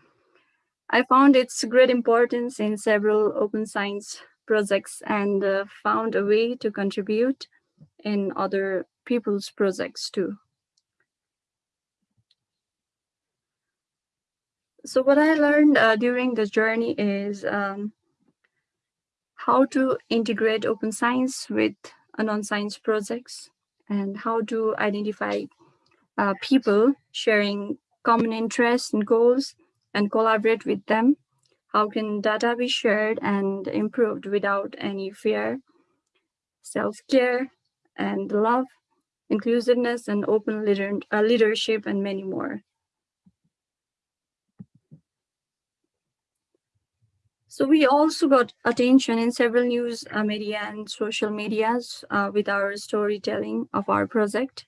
I found its great importance in several open science projects and uh, found a way to contribute in other people's projects too. So what I learned uh, during the journey is um, how to integrate open science with non-science projects and how to identify uh, people sharing common interests and goals and collaborate with them? How can data be shared and improved without any fear? Self-care and love, inclusiveness and open uh, leadership and many more. So we also got attention in several news uh, media and social medias uh, with our storytelling of our project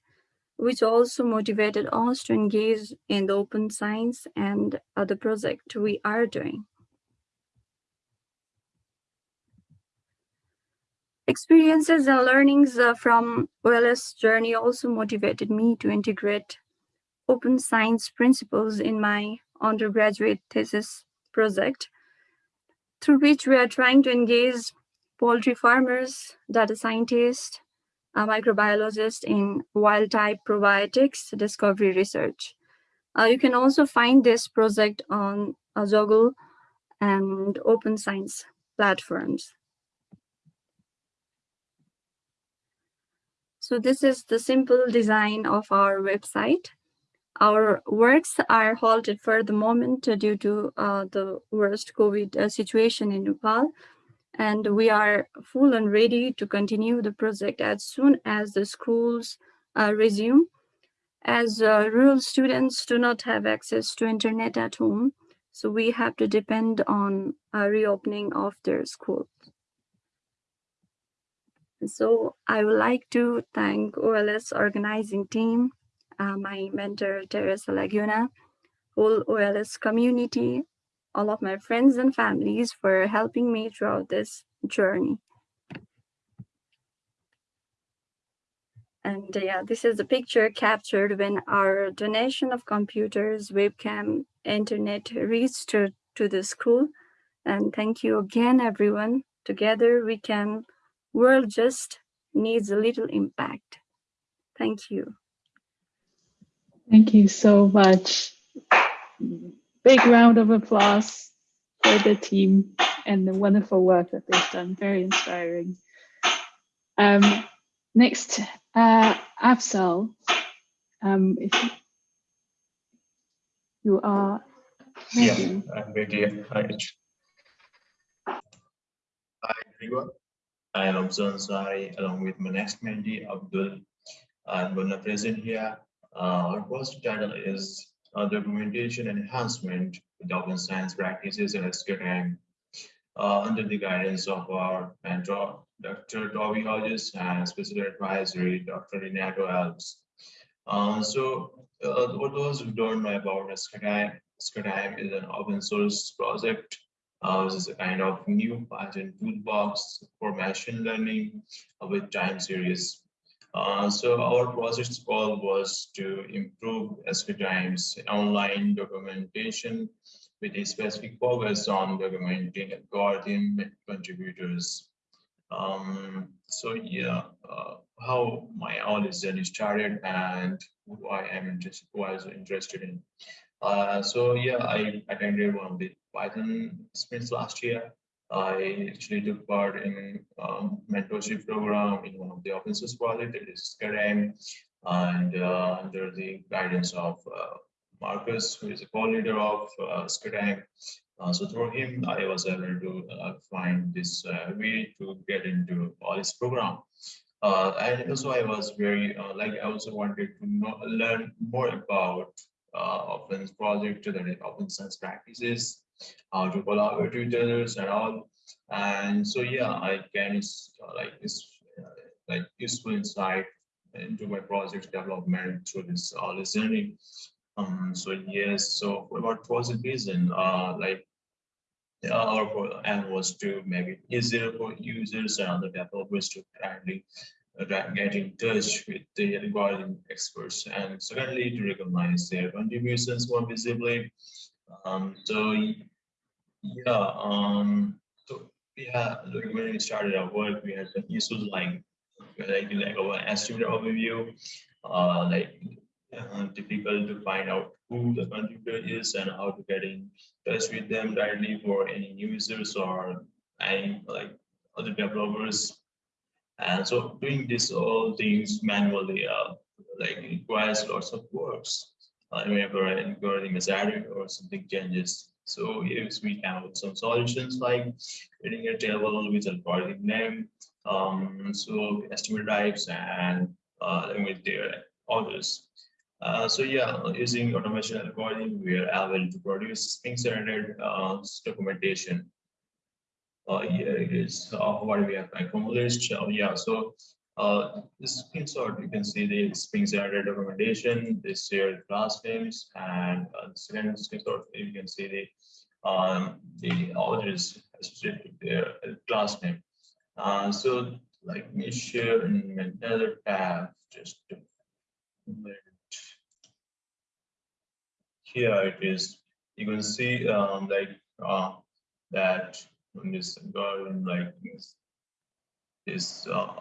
which also motivated us to engage in the open science and other project we are doing. Experiences and learnings uh, from OLS journey also motivated me to integrate open science principles in my undergraduate thesis project, through which we are trying to engage poultry farmers, data scientists, a microbiologist in wild type probiotics discovery research. Uh, you can also find this project on Zoggle and open science platforms. So this is the simple design of our website. Our works are halted for the moment due to uh, the worst COVID uh, situation in Nepal and we are full and ready to continue the project as soon as the schools uh, resume. As uh, rural students do not have access to internet at home, so we have to depend on a reopening of their schools. So I would like to thank OLS organizing team, uh, my mentor Teresa Laguna, whole OLS community, all of my friends and families for helping me throughout this journey. And yeah, this is a picture captured when our donation of computers, webcam, internet reached to, to the school. And thank you again, everyone. Together we can, world just needs a little impact. Thank you. Thank you so much big round of applause for the team and the wonderful work that they've done. Very inspiring. Um, next, uh, Afzal, um, if you are ready. Yeah, I'm ready. Hi, Hi everyone. I am Ansari along with my next mentee, Abdul I'm gonna present here. Uh, our first title is uh, Documentation Enhancement with Open Science Practices and SKTime uh, under the guidance of our mentor, Dr. Toby Hodges, and special advisory, Dr. Renato Alves. Uh, so uh, for those who don't know about SKTime, SKTime is an open source project. Uh, this is a kind of new Python toolbox for machine learning with time series. Uh, so our project's goal was to improve SKTime's online documentation with a specific focus on documenting algorithm contributors. Um, so yeah, uh, how my OLS journey started and who I'm interested, why I was interested in. Uh, so yeah, I attended one of the Python sprints last year. I actually took part in um, mentorship program in one of the open source project that is SKTime and uh, under the guidance of uh, Marcus, who is a co-leader of uh. Uh, so through him, I was able to uh, find this uh, way to get into OLS program. Uh, and also I was very, like I also wanted to know, learn more about uh, open project, that open science practices, how to others and all. And so yeah, I can like this like useful insight into my project development through this all this journey. Um, so yes, so what was the reason? Uh, like our aim was to make it easier for users and other developers to kindly uh, get in touch with the algorithm experts, and secondly to recognize their contributions more visibly. Um, so yeah, um, so yeah, when we started our work, we had some issues like like like our estimate overview, uh, like uh, difficult to find out who the contributor is and how to get in touch with them directly for any users or any like other developers. And so doing this all things manually uh, like requires lots of works. Uh, whenever an algorithm is added or something changes. So if we have some solutions like creating a table with algorithm name, um, so estimate types and uh, with their orders. Uh, so yeah, using automation algorithm, we are able to produce Spring-centered uh, documentation. Uh, here it is uh, what we have accomplished. Uh, yeah, so uh, this screenshot, you can see the Spring-centered documentation, this here class names, and uh, the second screenshot, you can see the um, the authors associated with their class name. Uh, so like me share in another tab just to here it is. You can see um, like uh, that in this garden like this, this uh,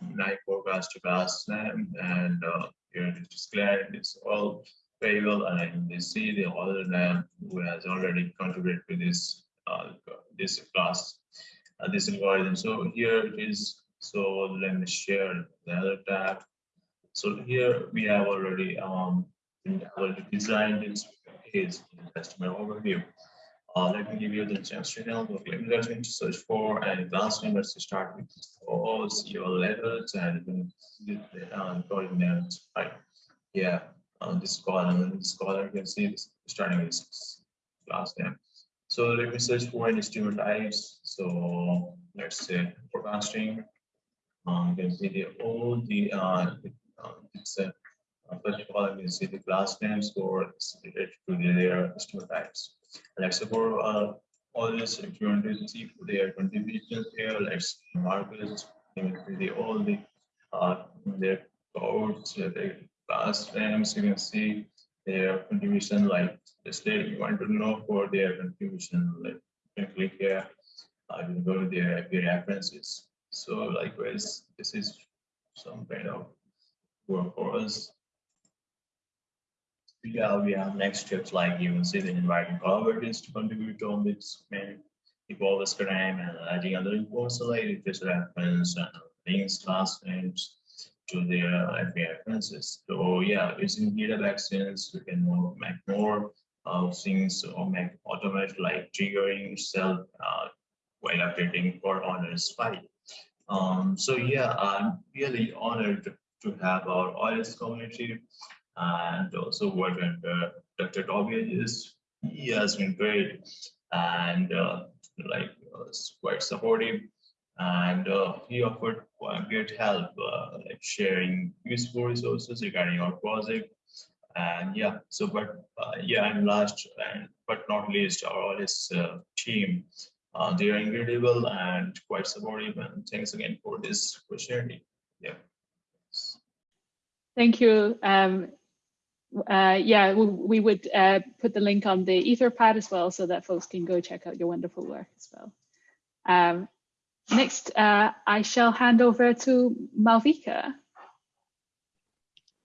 night forecast to name and uh, here it is declared it's all variable and you see the other name who has already contributed to this uh, this class uh, this algorithm. So here it is. So let me share the other tab. So here we have already um already designed this his customer overview. Uh, let me give you the channel. Let me going to search for an advanced name. Let's start with all your levels and the uh, coordinates. Right. Yeah. On this column, this column, you can see this starting with last name. So let me search for any streamer types. So let's say forecasting. Um, you can see the all the uh, it's a First of all, I'm going to see the class names for related to their customer types. For uh, all this, if you want to see their contributions here, let's mark this, the all the uh, their codes, their class names, you can see their contribution like this day you want to know for their contribution, like you can click here, uh, you can go to their IP references. So likewise, this is some kind of work for us yeah, we have next steps like you the inviting collaborators to contribute to main evolve SKTime and adding other reports like request reference and links, class names to their references. So yeah, using GitHub Actions, we can make more uh, things or make automate like triggering self uh, while updating for honors file. Um, so yeah, I'm really honored to have our OS community and also what Dr. Toby is. He has been great and uh, like uh, quite supportive and uh, he offered great help uh, like sharing useful resources regarding our project and yeah so but uh, yeah and last and but not least our OLS uh, team they are incredible and quite supportive and thanks again for this opportunity yeah thank you um, uh, yeah, we, we would uh, put the link on the Etherpad as well so that folks can go check out your wonderful work as well. Um, next, uh, I shall hand over to Malvika.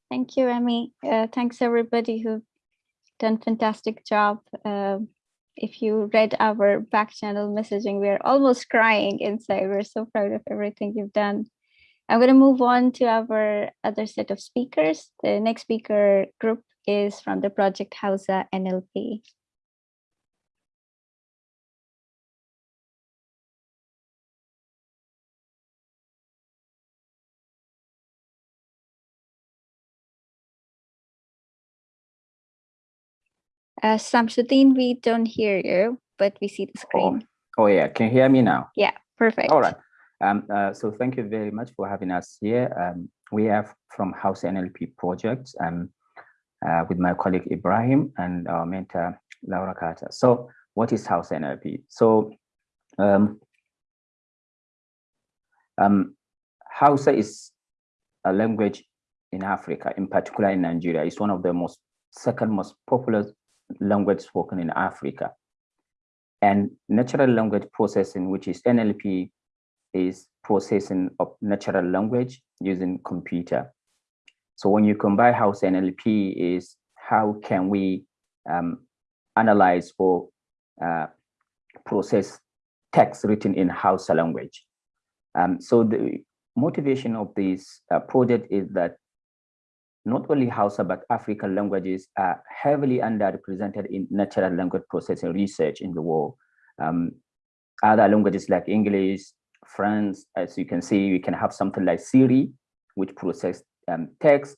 Thank you, Emmy. Uh, thanks everybody who done fantastic job. Uh, if you read our back channel messaging, we're almost crying inside. We're so proud of everything you've done. I'm going to move on to our other set of speakers. The next speaker group is from the project Hausa NLP. Uh, Shamsuddeen, we don't hear you, but we see the screen. Oh, oh yeah, can you hear me now? Yeah, perfect. All right. Um, uh, so thank you very much for having us here. Um, we have from Hausa NLP project um, uh, with my colleague Ibrahim and our mentor Laura Carter. So what is Hausa NLP? So um, um, Hausa is a language in Africa, in particular in Nigeria. It's one of the most second most popular language spoken in Africa. And natural language processing, which is NLP, is processing of natural language using computer. So when you combine Hausa NLP is how can we um, analyze or uh, process text written in Hausa language. Um, so the motivation of this uh, project is that not only Hausa, but African languages are heavily underrepresented in natural language processing research in the world. Um, other languages like English, French, as you can see, you can have something like Siri, which process um, text.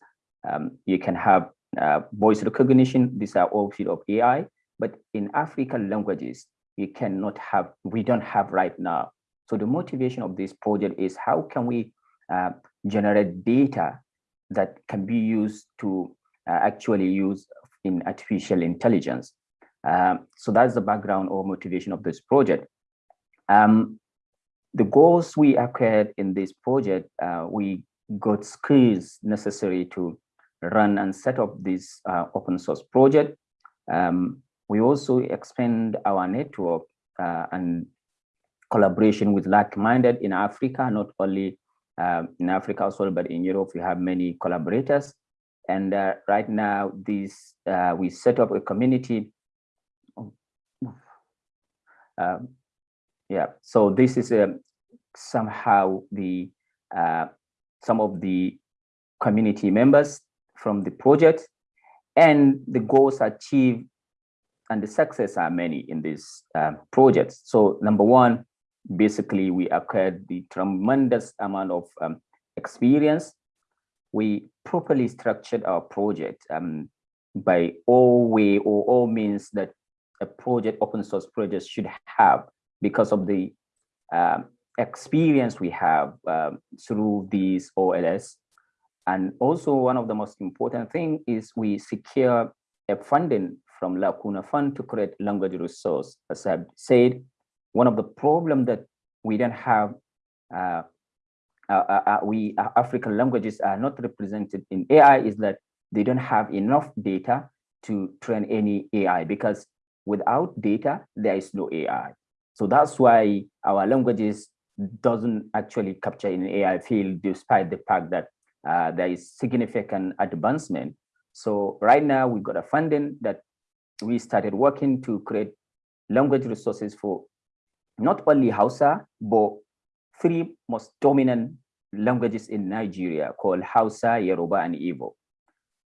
Um, you can have uh, voice recognition. These are all field of AI. But in African languages, we cannot have, we don't have right now. So the motivation of this project is how can we uh, generate data that can be used to uh, actually use in artificial intelligence. Um, so that's the background or motivation of this project. Um, the goals we acquired in this project, uh, we got skills necessary to run and set up this uh, open source project. Um, we also expand our network uh, and collaboration with like-minded in Africa, not only uh, in Africa well, but in Europe, we have many collaborators. And uh, right now, this uh, we set up a community. Yeah, so this is a, um, somehow the uh, some of the community members from the project and the goals achieved and the success are many in this um, project. So number one, basically we acquired the tremendous amount of um, experience. We properly structured our project um, by all way or all means that a project, open source project should have because of the um, experience we have um, through these OLS. And also one of the most important thing is we secure a funding from Lacuna Fund to create language resource. As I've said, one of the problem that we don't have, uh, uh, uh, uh we uh, African languages are not represented in AI is that they don't have enough data to train any AI because without data, there is no AI. So that's why our languages doesn't actually capture in AI field, despite the fact that uh, there is significant advancement. So right now we've got a funding that we started working to create language resources for not only Hausa, but three most dominant languages in Nigeria called Hausa, Yoruba, and Igbo.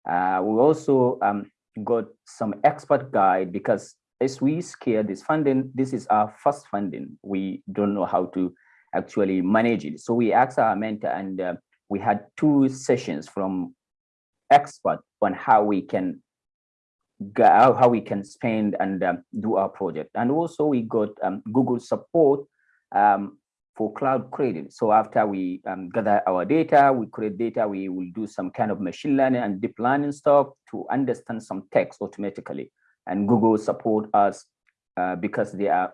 Uh, we also um, got some expert guide because as we scale this funding, this is our first funding. We don't know how to actually manage it. So we asked our mentor and uh, we had two sessions from experts on how we can how we can spend and um, do our project. And also we got um, Google support um, for cloud credit. So after we um, gather our data, we create data, we will do some kind of machine learning and deep learning stuff to understand some text automatically. And Google support us uh, because they are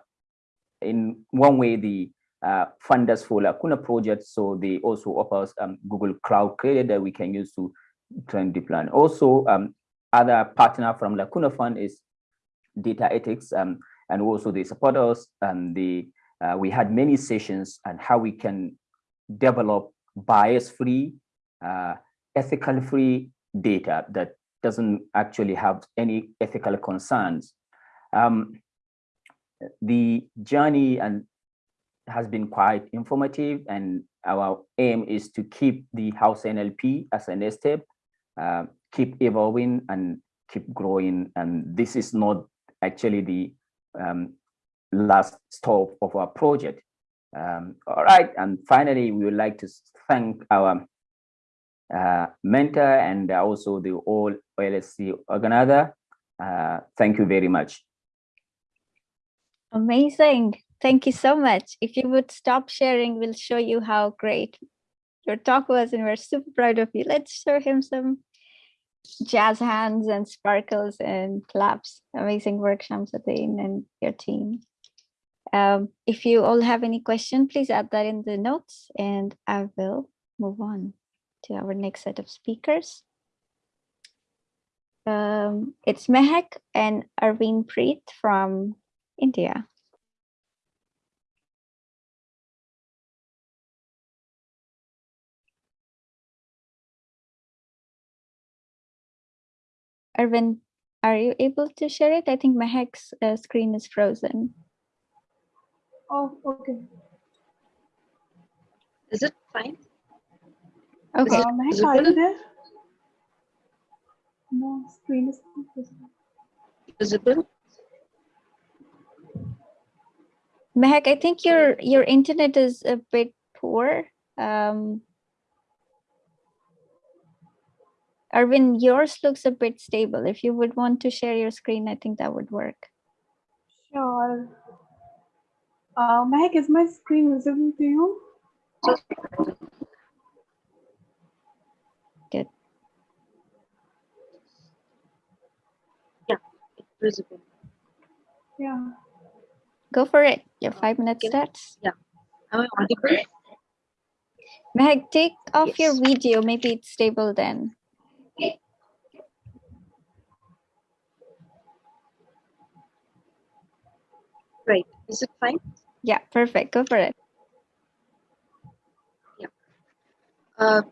in one way the uh, funders for Lacuna project. So they also offer us um, Google Cloud Credit that we can use to train deep learning. Also, um, other partner from Lacuna Fund is Data Ethics, um, and also they support us. And the uh, we had many sessions on how we can develop bias-free, uh, ethical-free data that doesn't actually have any ethical concerns. Um, the journey and has been quite informative and our aim is to keep the Hausa NLP as a next step uh, keep evolving and keep growing. And this is not actually the um, last stop of our project. Um, all right, and finally, we would like to thank our uh, mentor and also the all OLS3 organizer. Uh, thank you very much. Amazing. Thank you so much. If you would stop sharing, we'll show you how great your talk was and we're super proud of you. Let's show him some jazz hands and sparkles and claps. Amazing work, Shamsuddeen and your team. Um, if you all have any question, please add that in the notes and I will move on to our next set of speakers. Um, it's Mehak and Arvind Preet from India. Arvind, are you able to share it? I think Mehak's uh, screen is frozen. Oh, okay. Is it fine? Okay. Uh, Mehak, are you there? No, screen is visible. Visible? Mehak, I think your your internet is a bit poor. Um, Arvind, yours looks a bit stable. If you would want to share your screen, I think that would work. Sure. Uh, Mehak, is my screen visible to you? Good. Yeah, it's visible. Yeah. Go for it. Your five minutes starts. Yeah. Am I audible? Mehak, take off your video. Maybe it's stable then. Right. Is it fine? Yeah, perfect. Go for it. Yeah. Uh,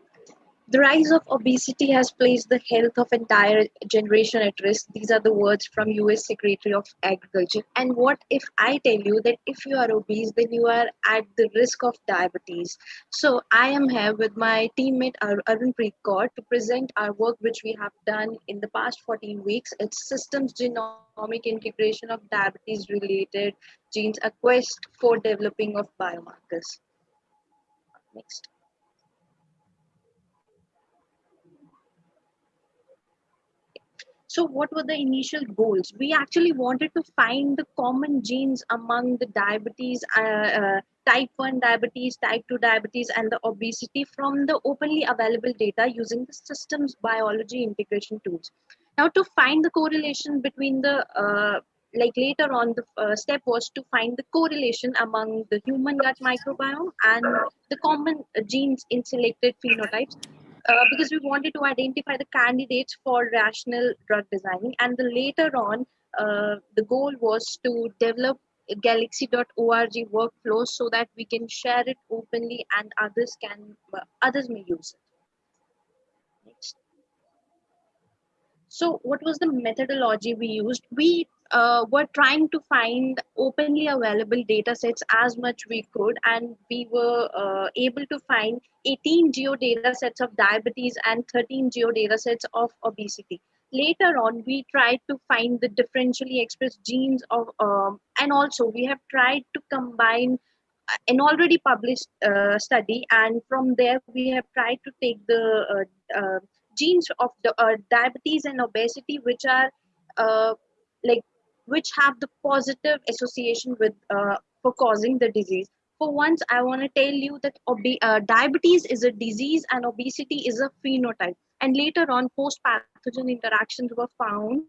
the rise of obesity has placed the health of entire generation at risk. These are the words from US Secretary of Agriculture. And what if I tell you that if you are obese, then you are at the risk of diabetes. So I am here with my teammate Ar- Arun Preet to present our work which we have done in the past 14 weeks. It's systems genomic integration of diabetes related genes, a quest for developing of biomarkers. Next. So what were the initial goals? We actually wanted to find the common genes among the diabetes, uh, uh, type 1 diabetes, type 2 diabetes, and the obesity from the openly available data using the systems biology integration tools. Now to find the correlation between the, uh, like later on the uh, step was to find the correlation among the human gut microbiome and the common genes in selected phenotypes uh, because we wanted to identify the candidates for rational drug designing. And the later on, uh, the goal was to develop galaxy.org workflows so that we can share it openly and others can uh, others may use it. Next. So what was the methodology we used? We uh, were trying to find openly available data sets as much we could and we were uh, able to find 18 geo data sets of diabetes and 13 geo data sets of obesity. Later on we tried to find the differentially expressed genes of um, and also we have tried to combine an already published uh, study and from there we have tried to take the uh, uh, genes of the uh, diabetes and obesity which are like which have the positive association with uh, for causing the disease. For once i want to tell you that diabetes is a disease and obesity is a phenotype. And later on host pathogen interactions were found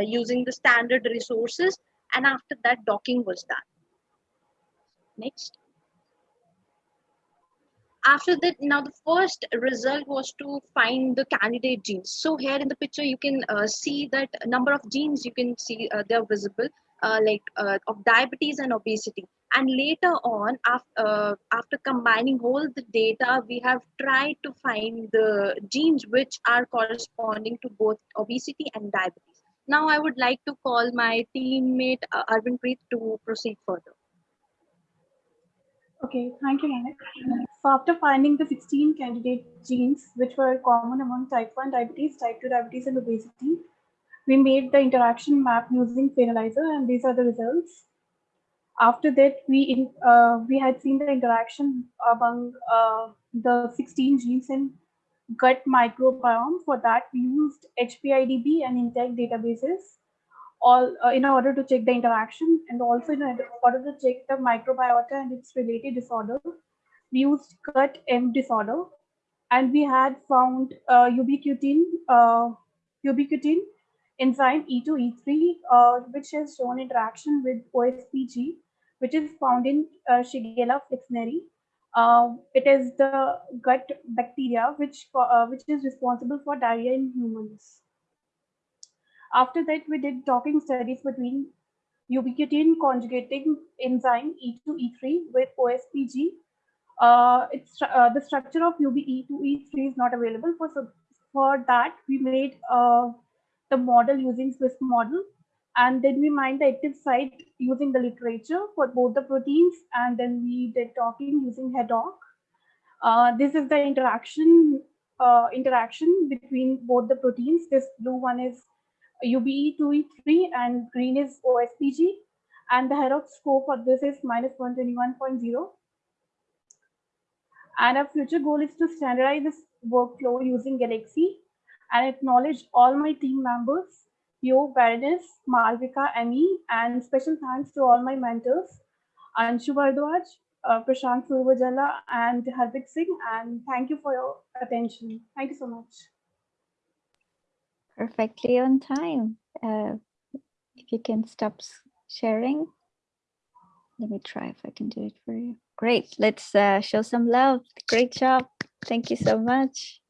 using the standard resources. And after that docking was done. Next. After that, now the first result was to find the candidate genes. So here in the picture, you can uh, see that number of genes you can see uh, they're visible, uh, like uh, of diabetes and obesity. And later on, after, uh, after combining all the data, we have tried to find the genes which are corresponding to both obesity and diabetes. Now I would like to call my teammate uh, Arvind Preet to proceed further. Okay, thank you, Manik. So after finding the 16 candidate genes, which were common among type 1 diabetes, type 2 diabetes, and obesity, we made the interaction map using Phenolyzer, and these are the results. After that, we uh, we had seen the interaction among uh, the 16 genes in gut microbiome. For that, we used HPIDB and INTEC databases all uh, in order to check the interaction and also in order to check the microbiota and its related disorder. We used gut M disorder and we had found uh, ubiquitin, uh, ubiquitin enzyme E2, E3, uh, which has shown interaction with OSPG, which is found in uh, Shigella flexneri. Uh, it is the gut bacteria which, uh, which is responsible for diarrhea in humans. After that, we did docking studies between ubiquitin conjugating enzyme E2, E3 with OSPG. Uh, it's uh, the structure of UBE2, E3 is not available. For, so for that, we made uh, the model using Swiss model. And then we mined the active site using the literature for both the proteins. And then we did docking using HDOCK. Uh, this is the interaction uh, interaction between both the proteins. This blue one is UBE2E3 and green is OSPG. And the HDOCK score for this is minus 121.0. And our future goal is to standardize this workflow using Galaxy and acknowledge all my team members, Yo, Baroness, Malvika, Amy, and special thanks to all my mentors, Anshu Bhardwaj, uh, Prashant Suravajhala, and Hardik Singh. And thank you for your attention. Thank you so much perfectly on time. Uh, if you can stop sharing. Let me try if I can do it for you. Great. Let's uh, show some love. Great job. Thank you so much.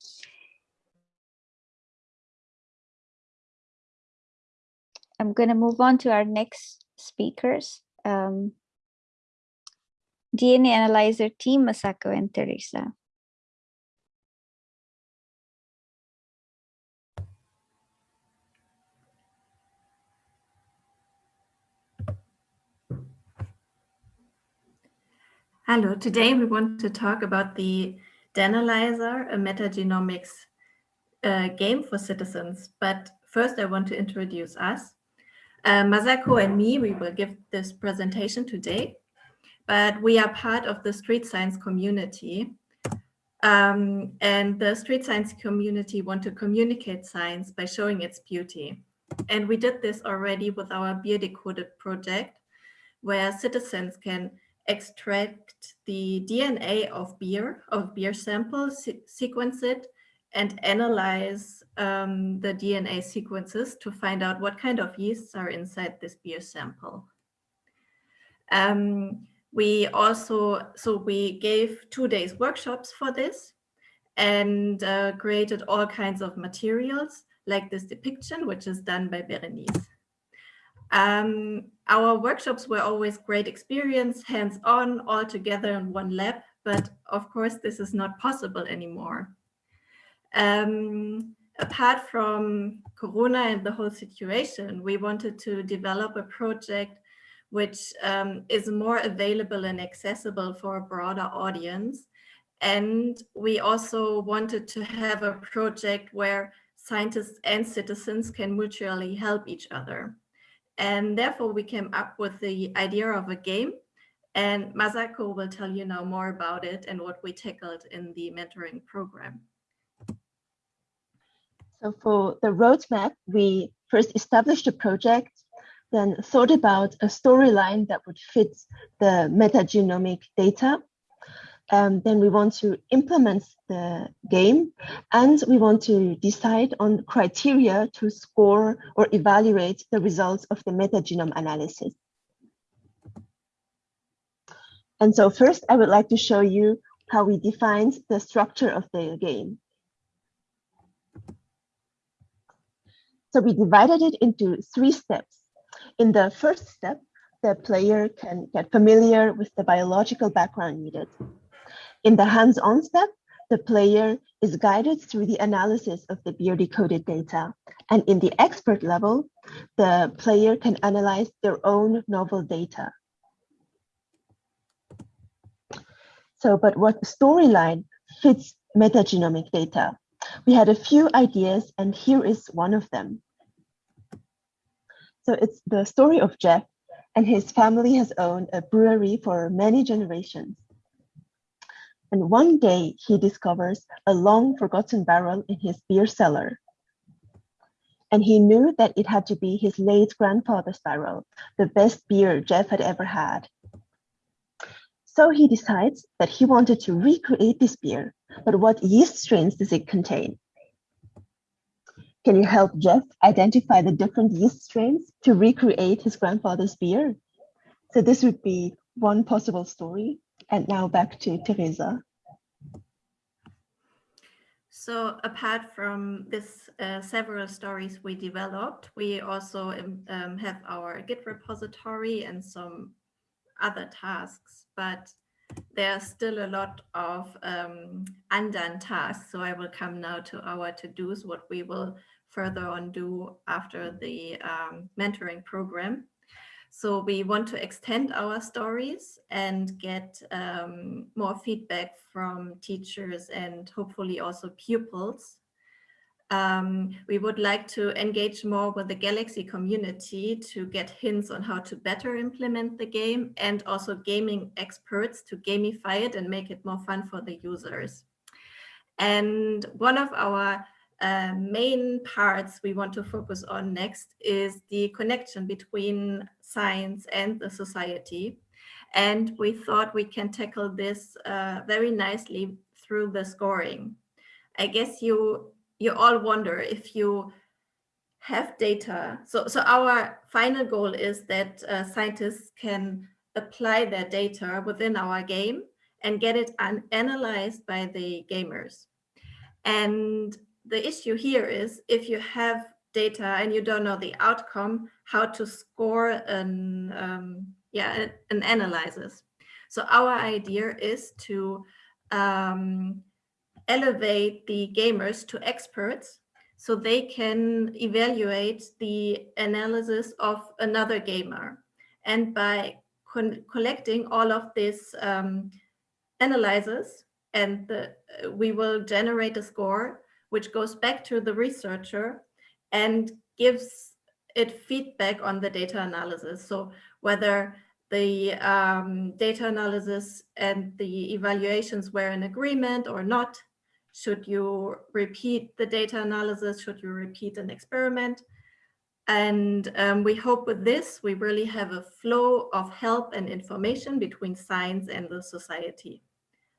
I'm going to move on to our next speakers. Um, DNA Analyzer team, Masako and Teresa. Hello, today we want to talk about the Danalyzer, a metagenomics uh, game for citizens. But first I want to introduce us. Uh, Masako and me, we will give this presentation today, but we are part of the street science community. Um, and the street science community want to communicate science by showing its beauty. And we did this already with our Beer Decoded project, where citizens can extract the DNA of beer, of beer samples, se sequence it, and analyze um, the DNA sequences to find out what kind of yeasts are inside this beer sample. Um, we also, so we gave two days workshops for this and uh, created all kinds of materials like this depiction, which is done by Berenice. Um, our workshops were always great experience, hands-on, all together in one lab, but of course this is not possible anymore. Um, apart from Corona and the whole situation, we wanted to develop a project which um, is more available and accessible for a broader audience. And we also wanted to have a project where scientists and citizens can mutually help each other. And therefore we came up with the idea of a game And Masako will tell you now more about it and what we tackled in the mentoring program. So for the roadmap, we first established a project, then thought about a storyline that would fit the metagenomic data. Um, then we want to implement the game and we want to decide on criteria to score or evaluate the results of the metagenome analysis. And so first, I would like to show you how we defined the structure of the game. So we divided it into three steps. In the first step, the player can get familiar with the biological background needed. In the hands-on step, the player is guided through the analysis of the beer decoded data. And in the expert level, the player can analyze their own novel data. So, but what storyline fits metagenomic data? We had a few ideas and here is one of them. So it's the story of Jeff and his family has owned a brewery for many generations. And one day he discovers a long forgotten barrel in his beer cellar. And he knew that it had to be his late grandfather's barrel, the best beer Jeff had ever had. So he decides that he wanted to recreate this beer, but what yeast strains does it contain? Can you help Jeff identify the different yeast strains to recreate his grandfather's beer? So this would be one possible story. And now back to Teresa. So apart from this uh, several stories we developed, we also um, um have our Git repository and some other tasks, but there's still a lot of um, undone tasks. So I will come now to our to-dos, what we will further on do after the um, mentoring program. So we want to extend our stories and get um, more feedback from teachers and hopefully also pupils um, we would like to engage more with the Galaxy community to get hints on how to better implement the game and also gaming experts to gamify it and make it more fun for the users. And one of our uh, main parts we want to focus on next is the connection between science and the society. And we thought we can tackle this uh, very nicely through the scoring. I guess you you all wonder if you have data. So, so our final goal is that uh, scientists can apply their data within our game and get it analyzed by the gamers. And the issue here is if you have data and you don't know the outcome, how to score an, um, yeah, an analysis. So our idea is to um, elevate the gamers to experts so they can evaluate the analysis of another gamer. And by collecting all of this um, and the, we will generate a score which goes back to the researcher and gives it feedback on the data analysis. So whether the um, data analysis and the evaluations were in agreement or not, should you repeat the data analysis? Should you repeat an experiment? And um, we hope with this, we really have a flow of help and information between science and the society.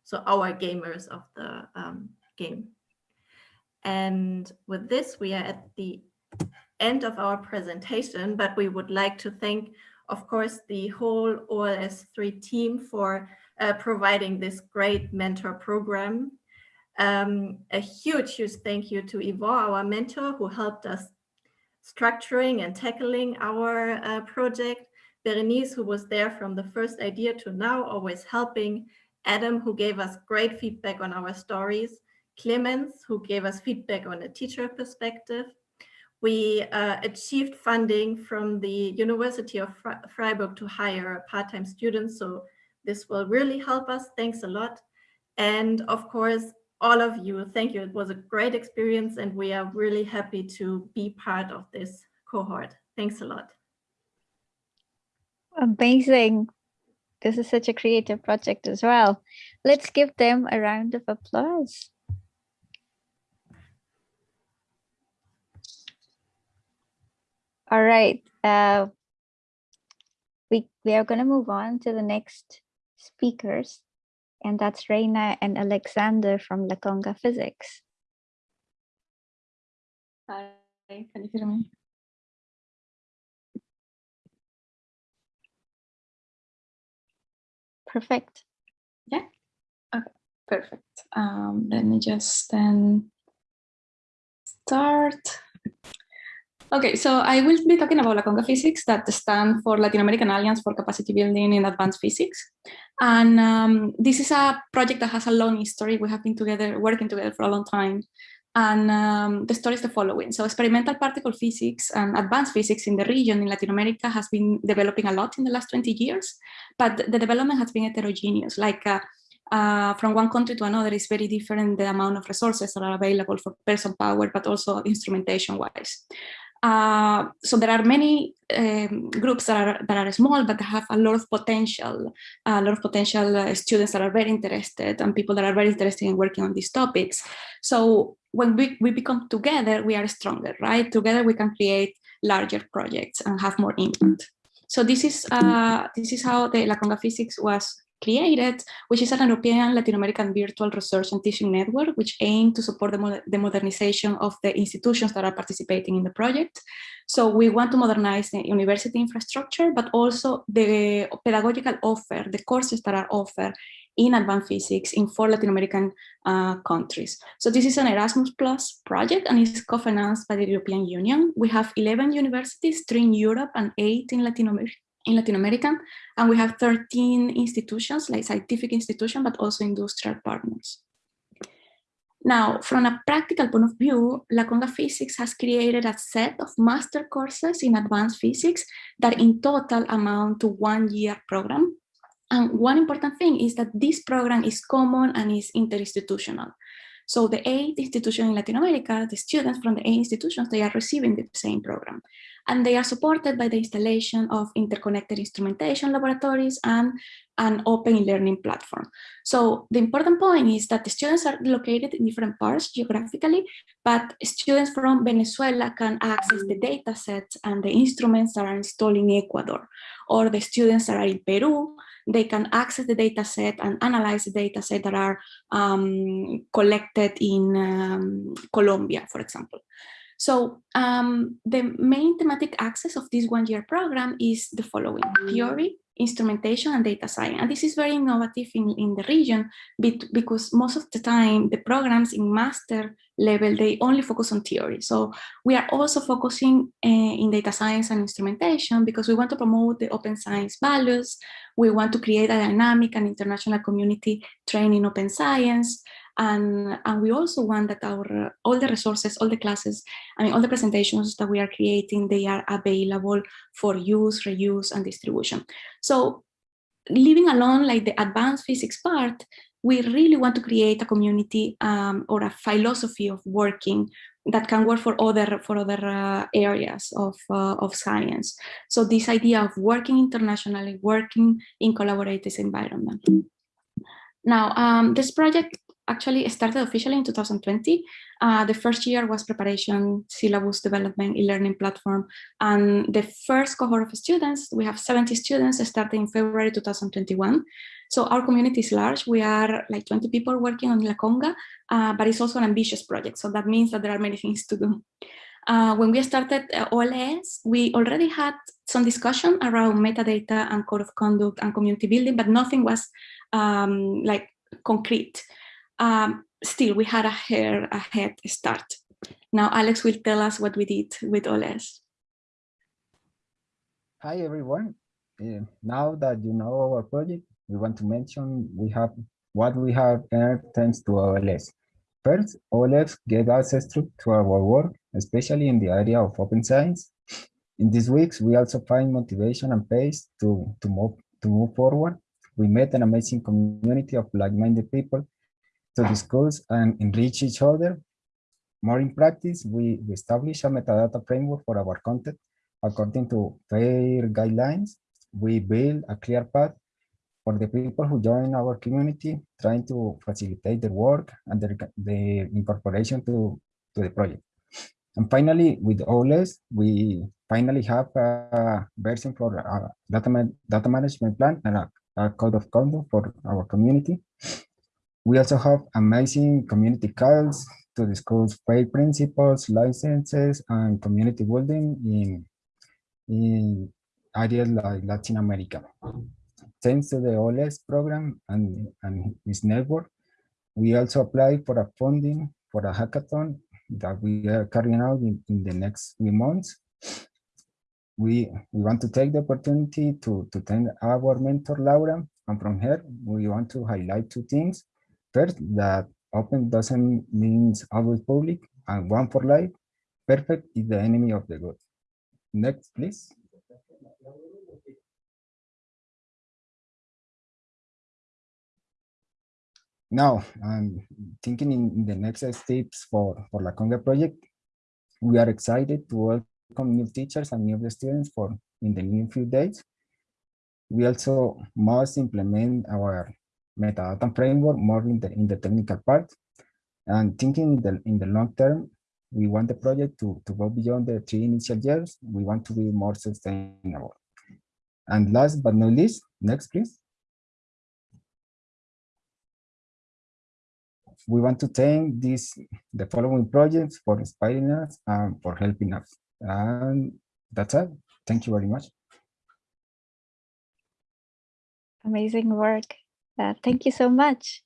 So our gamers of the um, game. And with this, we are at the end of our presentation, but we would like to thank, of course, the whole OLS3 team for uh, providing this great mentor program um, a huge, huge thank you to Yvon, our mentor, who helped us structuring and tackling our uh, project. Berenice, who was there from the first idea to now, always helping. Adam, who gave us great feedback on our stories. Clemens, who gave us feedback on a teacher perspective. We uh, achieved funding from the University of Freiburg to hire part-time students. So this will really help us. Thanks a lot. And of course, all of you. Thank you. It was a great experience and we are really happy to be part of this cohort. Thanks a lot. Amazing. this is such a creative project as well. Let's give them a round of applause. All right, uh, we, we are going to move on to the next speakers, and that's Reina and Alexander from LA-CoNGA Physics. Hi, can you hear me? Perfect. Yeah. Okay, perfect. Um, let me just then start. Okay, so I will be talking about LA-CoNGA Physics that stands for Latin American Alliance for Capacity Building in Advanced Physics. And um, this is a project that has a long history. We have been together, working together for a long time. And um, the story is the following. So experimental particle physics and advanced physics in the region in Latin America has been developing a lot in the last 20 years, but the development has been heterogeneous. Like uh, uh, from one country to another is very different the amount of resources that are available for person power, but also instrumentation wise. Uh, so there are many um, groups that are that are small but have a lot of potential, a lot of potential uh, students that are very interested and people that are very interested in working on these topics. So when we, we become together, we are stronger, right? Together we can create larger projects and have more impact. So this is uh, this is how the LA-CoNGA Physics was created, which is an European Latin American virtual research and teaching network, which aimed to support the, the, modernization of the institutions that are participating in the project. So we want to modernize the university infrastructure, but also the pedagogical offer, the courses that are offered in advanced physics in four Latin American uh, countries. So this is an Erasmus Plus project and it's co-financed by the European Union. We have 11 universities, three in Europe and eight in Latin America in Latin America, and we have 13 institutions, like scientific institutions, but also industrial partners. Now, from a practical point of view, LA-CoNGA Physics has created a set of master courses in advanced physics that in total amount to one year program. And one important thing is that this program is common and is interinstitutional. So the eight institutions in Latin America, the students from the eight institutions, they are receiving the same program and they are supported by the installation of interconnected instrumentation laboratories and an open learning platform. So the important point is that the students are located in different parts geographically, but students from Venezuela can access the data sets and the instruments that are installed in Ecuador, or the students that are in Peru, they can access the data set and analyze the data set that are um, collected in um, Colombia, for example. So um, the main thematic axis of this one-year program is the following, theory, instrumentation, and data science. And this is very innovative in, in the region because most of the time the programs in master level, they only focus on theory. So we are also focusing uh, in data science and instrumentation because we want to promote the open science values. We want to create a dynamic and international community training open science. And, and we also want that our all the resources, all the classes, I mean, all the presentations that we are creating, they are available for use, reuse, and distribution. So leaving alone like the advanced physics part, we really want to create a community um, or a philosophy of working that can work for other for other uh, areas of uh, of science. So this idea of working internationally, working in collaborative environment. Now, um, this project actually started officially in 2020. Uh, the first year was preparation, syllabus development, e-learning platform. And the first cohort of students, we have 70 students starting in February 2021. So our community is large. We are like 20 people working on LA-CoNGA, uh, but it's also an ambitious project. So that means that there are many things to do. Uh, when we started uh, OLS, we already had some discussion around metadata and code of conduct and community building, but nothing was um, like concrete um, still we had a, hair, a head start. Now Alex will tell us what we did with OLS. Hi everyone. Uh, now that you know our project, we want to mention we have what we have earned thanks to OLS. First, OLS gave access to, to our work, especially in the area of open science. In these weeks, we also find motivation and pace to, to, move, to move forward. We met an amazing community of like-minded people to discuss and enrich each other. More in practice, we, establish a metadata framework for our content according to FAIR guidelines. We build a clear path for the people who join our community, trying to facilitate their work and the, the incorporation to, to the project. And finally, with OLS, we finally have a version for a data, data management plan and a, a code of conduct for our community. We also have amazing community calls to discuss FAIR principles, licenses, and community building in, in areas like Latin America. Thanks to the OLS program and, and its network, we also apply for a funding for a hackathon that we are carrying out in, in the next few months. We, we want to take the opportunity to, to thank our mentor, Laura, and from her, we want to highlight two things. First, that open doesn't mean always public, and one for life, perfect is the enemy of the good. Next, please. Now, I'm thinking in the next steps for, for LA-CoNGA project, we are excited to welcome new teachers and new students for in the near few days. We also must implement our metadata framework more in the, in the technical part. And thinking in the, in the long term, we want the project to, to go beyond the three initial years. We want to be more sustainable. And last but not least, next please. we want to thank this the following projects for inspiring us and for helping us. And that's it. Thank you very much. Amazing work. Uh, thank you so much.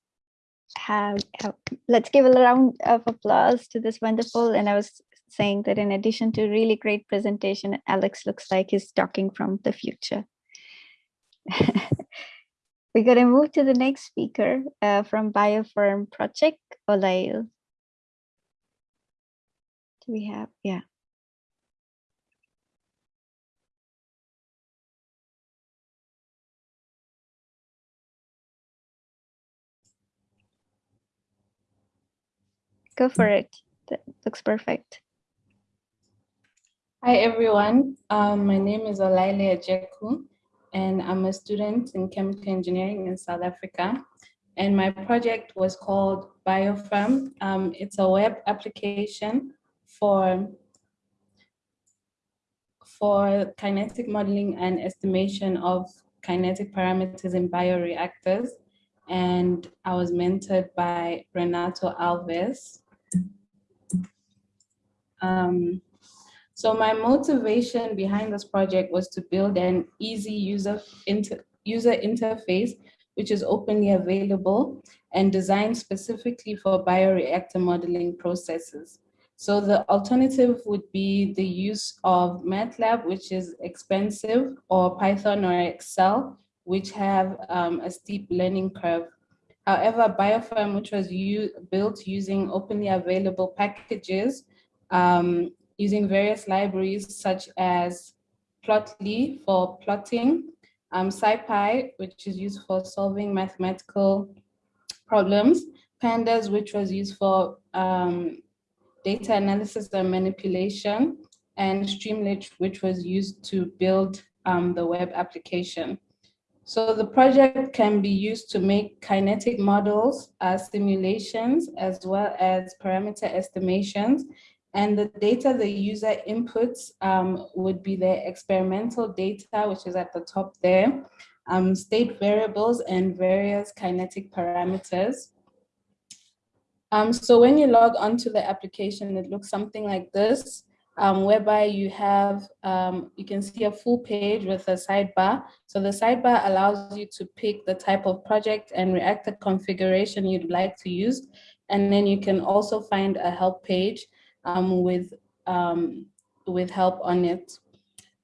Uh, uh, let's give a round of applause to this wonderful. And I was saying that in addition to really great presentation, Alex looks like he's talking from the future. We're going to move to the next speaker uh, from Biofirm Project, Olail. Do we have, yeah. Go for it. That looks perfect. Hi, everyone. Um, my name is Olaile Ajeku and I'm a student in chemical engineering in South Africa. And my project was called Biofirm. Um, it's a web application for, for kinetic modeling and estimation of kinetic parameters in bioreactors. And I was mentored by Renato Alves. Um, so my motivation behind this project was to build an easy user, inter, user interface, which is openly available and designed specifically for bioreactor modeling processes. So the alternative would be the use of MATLAB, which is expensive, or Python or Excel, which have um, a steep learning curve. However, Biofirm, which was built using openly available packages, um, using various libraries such as Plotly for plotting, um, SciPy, which is used for solving mathematical problems, Pandas, which was used for um, data analysis and manipulation, and Streamlit, which was used to build um, the web application. So the project can be used to make kinetic models, as simulations, as well as parameter estimations, and the data the user inputs um, would be the experimental data, which is at the top there, um, state variables and various kinetic parameters. Um, so when you log onto the application, it looks something like this, um, whereby you have, um, you can see a full page with a sidebar. So the sidebar allows you to pick the type of project and reactor configuration you'd like to use. And then you can also find a help page um, with, um, with help on it.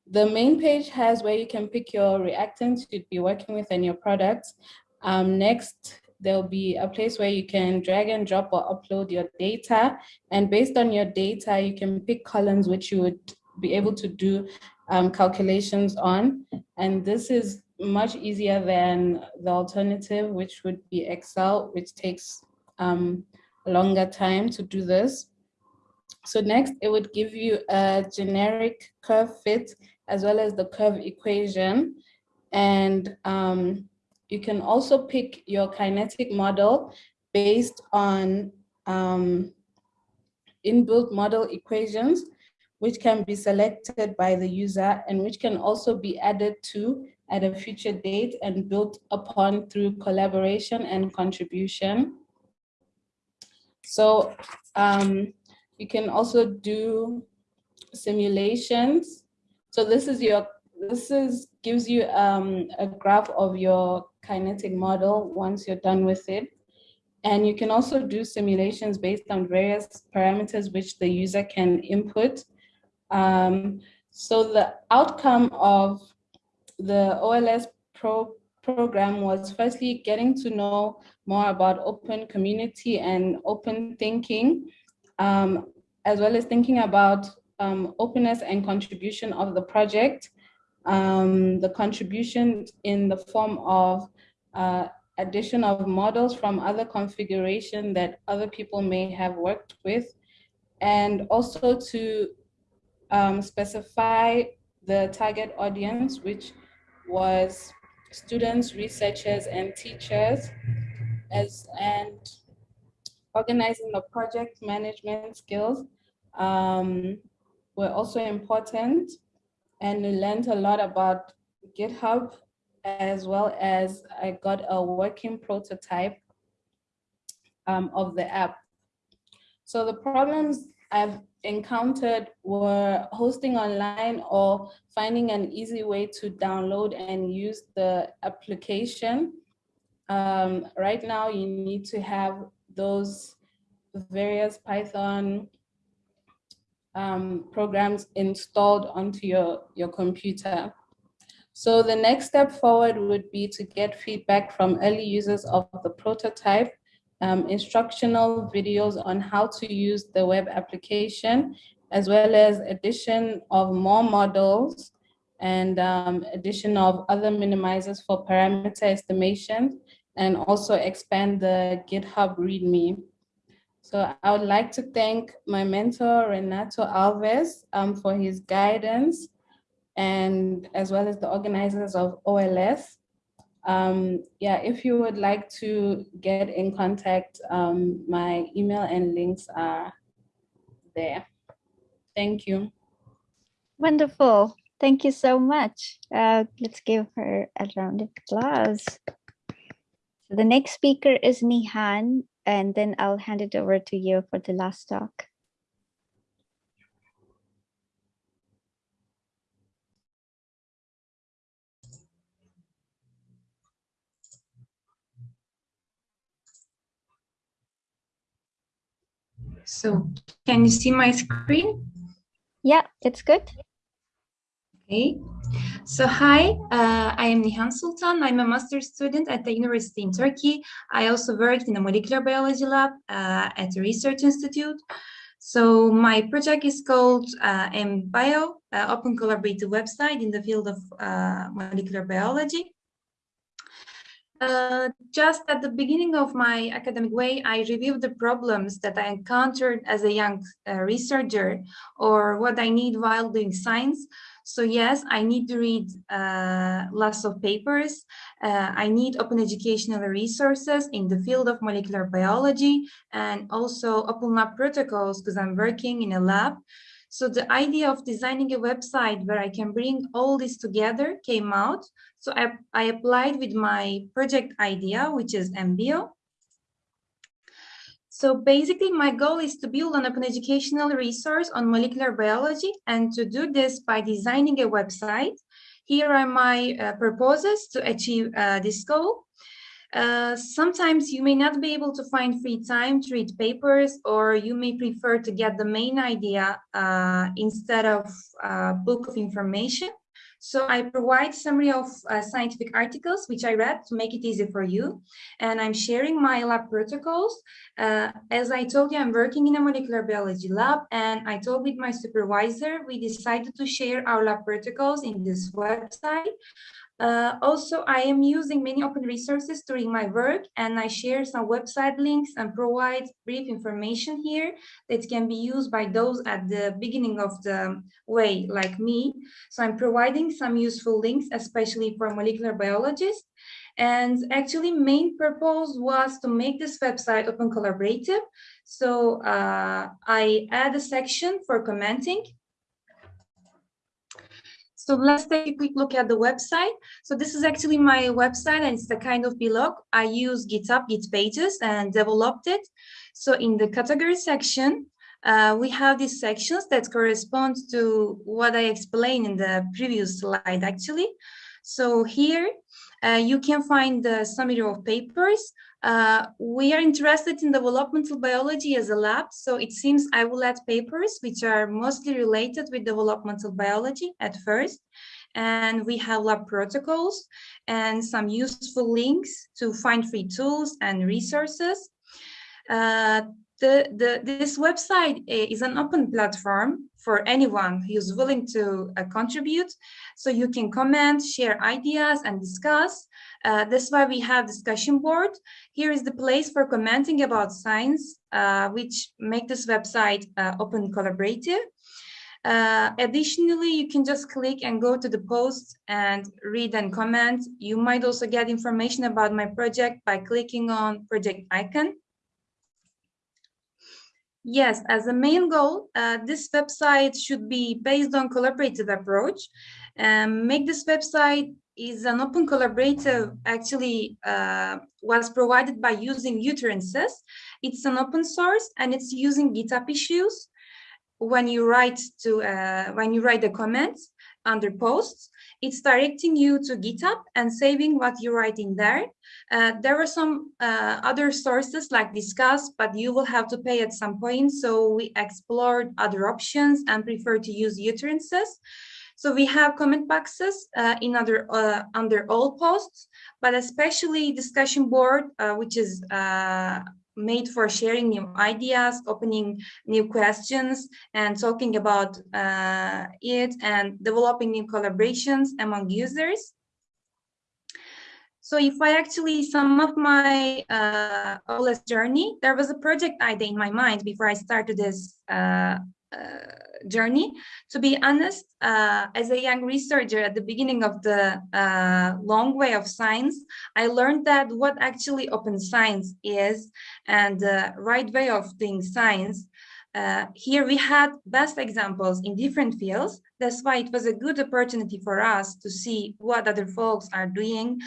The main page has where you can pick your reactants you'd be working with and your products. Um, next, there'll be a place where you can drag and drop or upload your data. And based on your data, you can pick columns which you would be able to do um, calculations on. And this is much easier than the alternative, which would be Excel, which takes um, longer time to do this. So next, it would give you a generic curve fit as well as the curve equation. And um, you can also pick your kinetic model based on um, inbuilt model equations, which can be selected by the user and which can also be added to at a future date and built upon through collaboration and contribution. So um, you can also do simulations. So this is your, this is gives you um, a graph of your kinetic model once you're done with it. And you can also do simulations based on various parameters which the user can input. Um, so the outcome of the OLS pro program was firstly getting to know more about open community and open thinking, um, as well as thinking about um, openness and contribution of the project, um, the contribution in the form of uh, addition of models from other configuration that other people may have worked with, and also to um, specify the target audience, which was students, researchers, and teachers, as and organizing the project management skills um, were also important. And we learned a lot about GitHub as well as I got a working prototype um, of the app. So the problems I've encountered were hosting online or finding an easy way to download and use the application. Um, right now, you need to have those various Python um, programs installed onto your, your computer. So the next step forward would be to get feedback from early users of the prototype, um, instructional videos on how to use the web application, as well as addition of more models and um, addition of other minimizers for parameter estimation, and also expand the GitHub README. So I would like to thank my mentor, Renato Alves, um, for his guidance and as well as the organizers of OLS. Um, yeah, if you would like to get in contact, um, my email and links are there. Thank you. Wonderful. Thank you so much. Uh, let's give her a round of applause. So the next speaker is Nihan, and then I'll hand it over to you for the last talk. So can you see my screen? Yeah, it's good. Okay. So hi, uh, I am Nihan Sultan. I'm a master's student at the university in Turkey. I also worked in a molecular biology lab uh, at a research institute. So my project is called uh, MBio, uh, open collaborative website in the field of uh, molecular biology. Uh, just at the beginning of my academic way, I reviewed the problems that I encountered as a young uh, researcher or what I need while doing science. So yes, I need to read uh, lots of papers. Uh, I need open educational resources in the field of molecular biology and also open lab protocols because I'm working in a lab. So the idea of designing a website where I can bring all this together came out. So I, I applied with my project idea, which is MBO. So basically my goal is to build an open educational resource on molecular biology and to do this by designing a website. Here are my uh, proposals to achieve uh, this goal. Uh, sometimes you may not be able to find free time to read papers or you may prefer to get the main idea uh, instead of a uh, book of information. So I provide summary of uh, scientific articles, which I read to make it easy for you. And I'm sharing my lab protocols. Uh, as I told you, I'm working in a molecular biology lab and I told with my supervisor, we decided to share our lab protocols in this website. Uh, also, I am using many open resources during my work and I share some website links and provide brief information here that can be used by those at the beginning of the way like me. So I'm providing some useful links, especially for molecular biologists. And actually main purpose was to make this website open collaborative. So uh, I add a section for commenting so let's take a quick look at the website. So this is actually my website and it's the kind of blog. I use GitHub, Git Pages and developed it. So in the category section, uh, we have these sections that correspond to what I explained in the previous slide actually. So here uh, you can find the summary of papers. Uh, we are interested in developmental biology as a lab, so it seems I will add papers which are mostly related with developmental biology at first. And we have lab protocols and some useful links to find free tools and resources. Uh, the, the, this website eh, is an open platform for anyone who's willing to uh, contribute. So you can comment, share ideas and discuss. Uh, that's why we have discussion board. Here is the place for commenting about science, uh, which make this website uh, open collaborative. Uh, additionally, you can just click and go to the post and read and comment. You might also get information about my project by clicking on project icon. Yes, as a main goal, uh, this website should be based on collaborative approach. Um, make this website is an open collaborative actually uh, was provided by using utterances. It's an open source and it's using GitHub issues. When you write to uh, when you write the comments under posts, it's directing you to GitHub and saving what you write in there. Uh, there are some uh, other sources like Disqus, but you will have to pay at some point. So we explored other options and prefer to use utterances. So we have comment boxes uh, in other uh, under all posts, but especially discussion board, uh, which is uh, made for sharing new ideas, opening new questions, and talking about uh, it and developing new collaborations among users. So if I actually sum up my uh, OLS journey, there was a project idea in my mind before I started this uh, journey. To be honest, uh, as a young researcher at the beginning of the uh, long way of science, I learned that what actually open science is and the right way of doing science. Uh, here we had best examples in different fields. That's why it was a good opportunity for us to see what other folks are doing.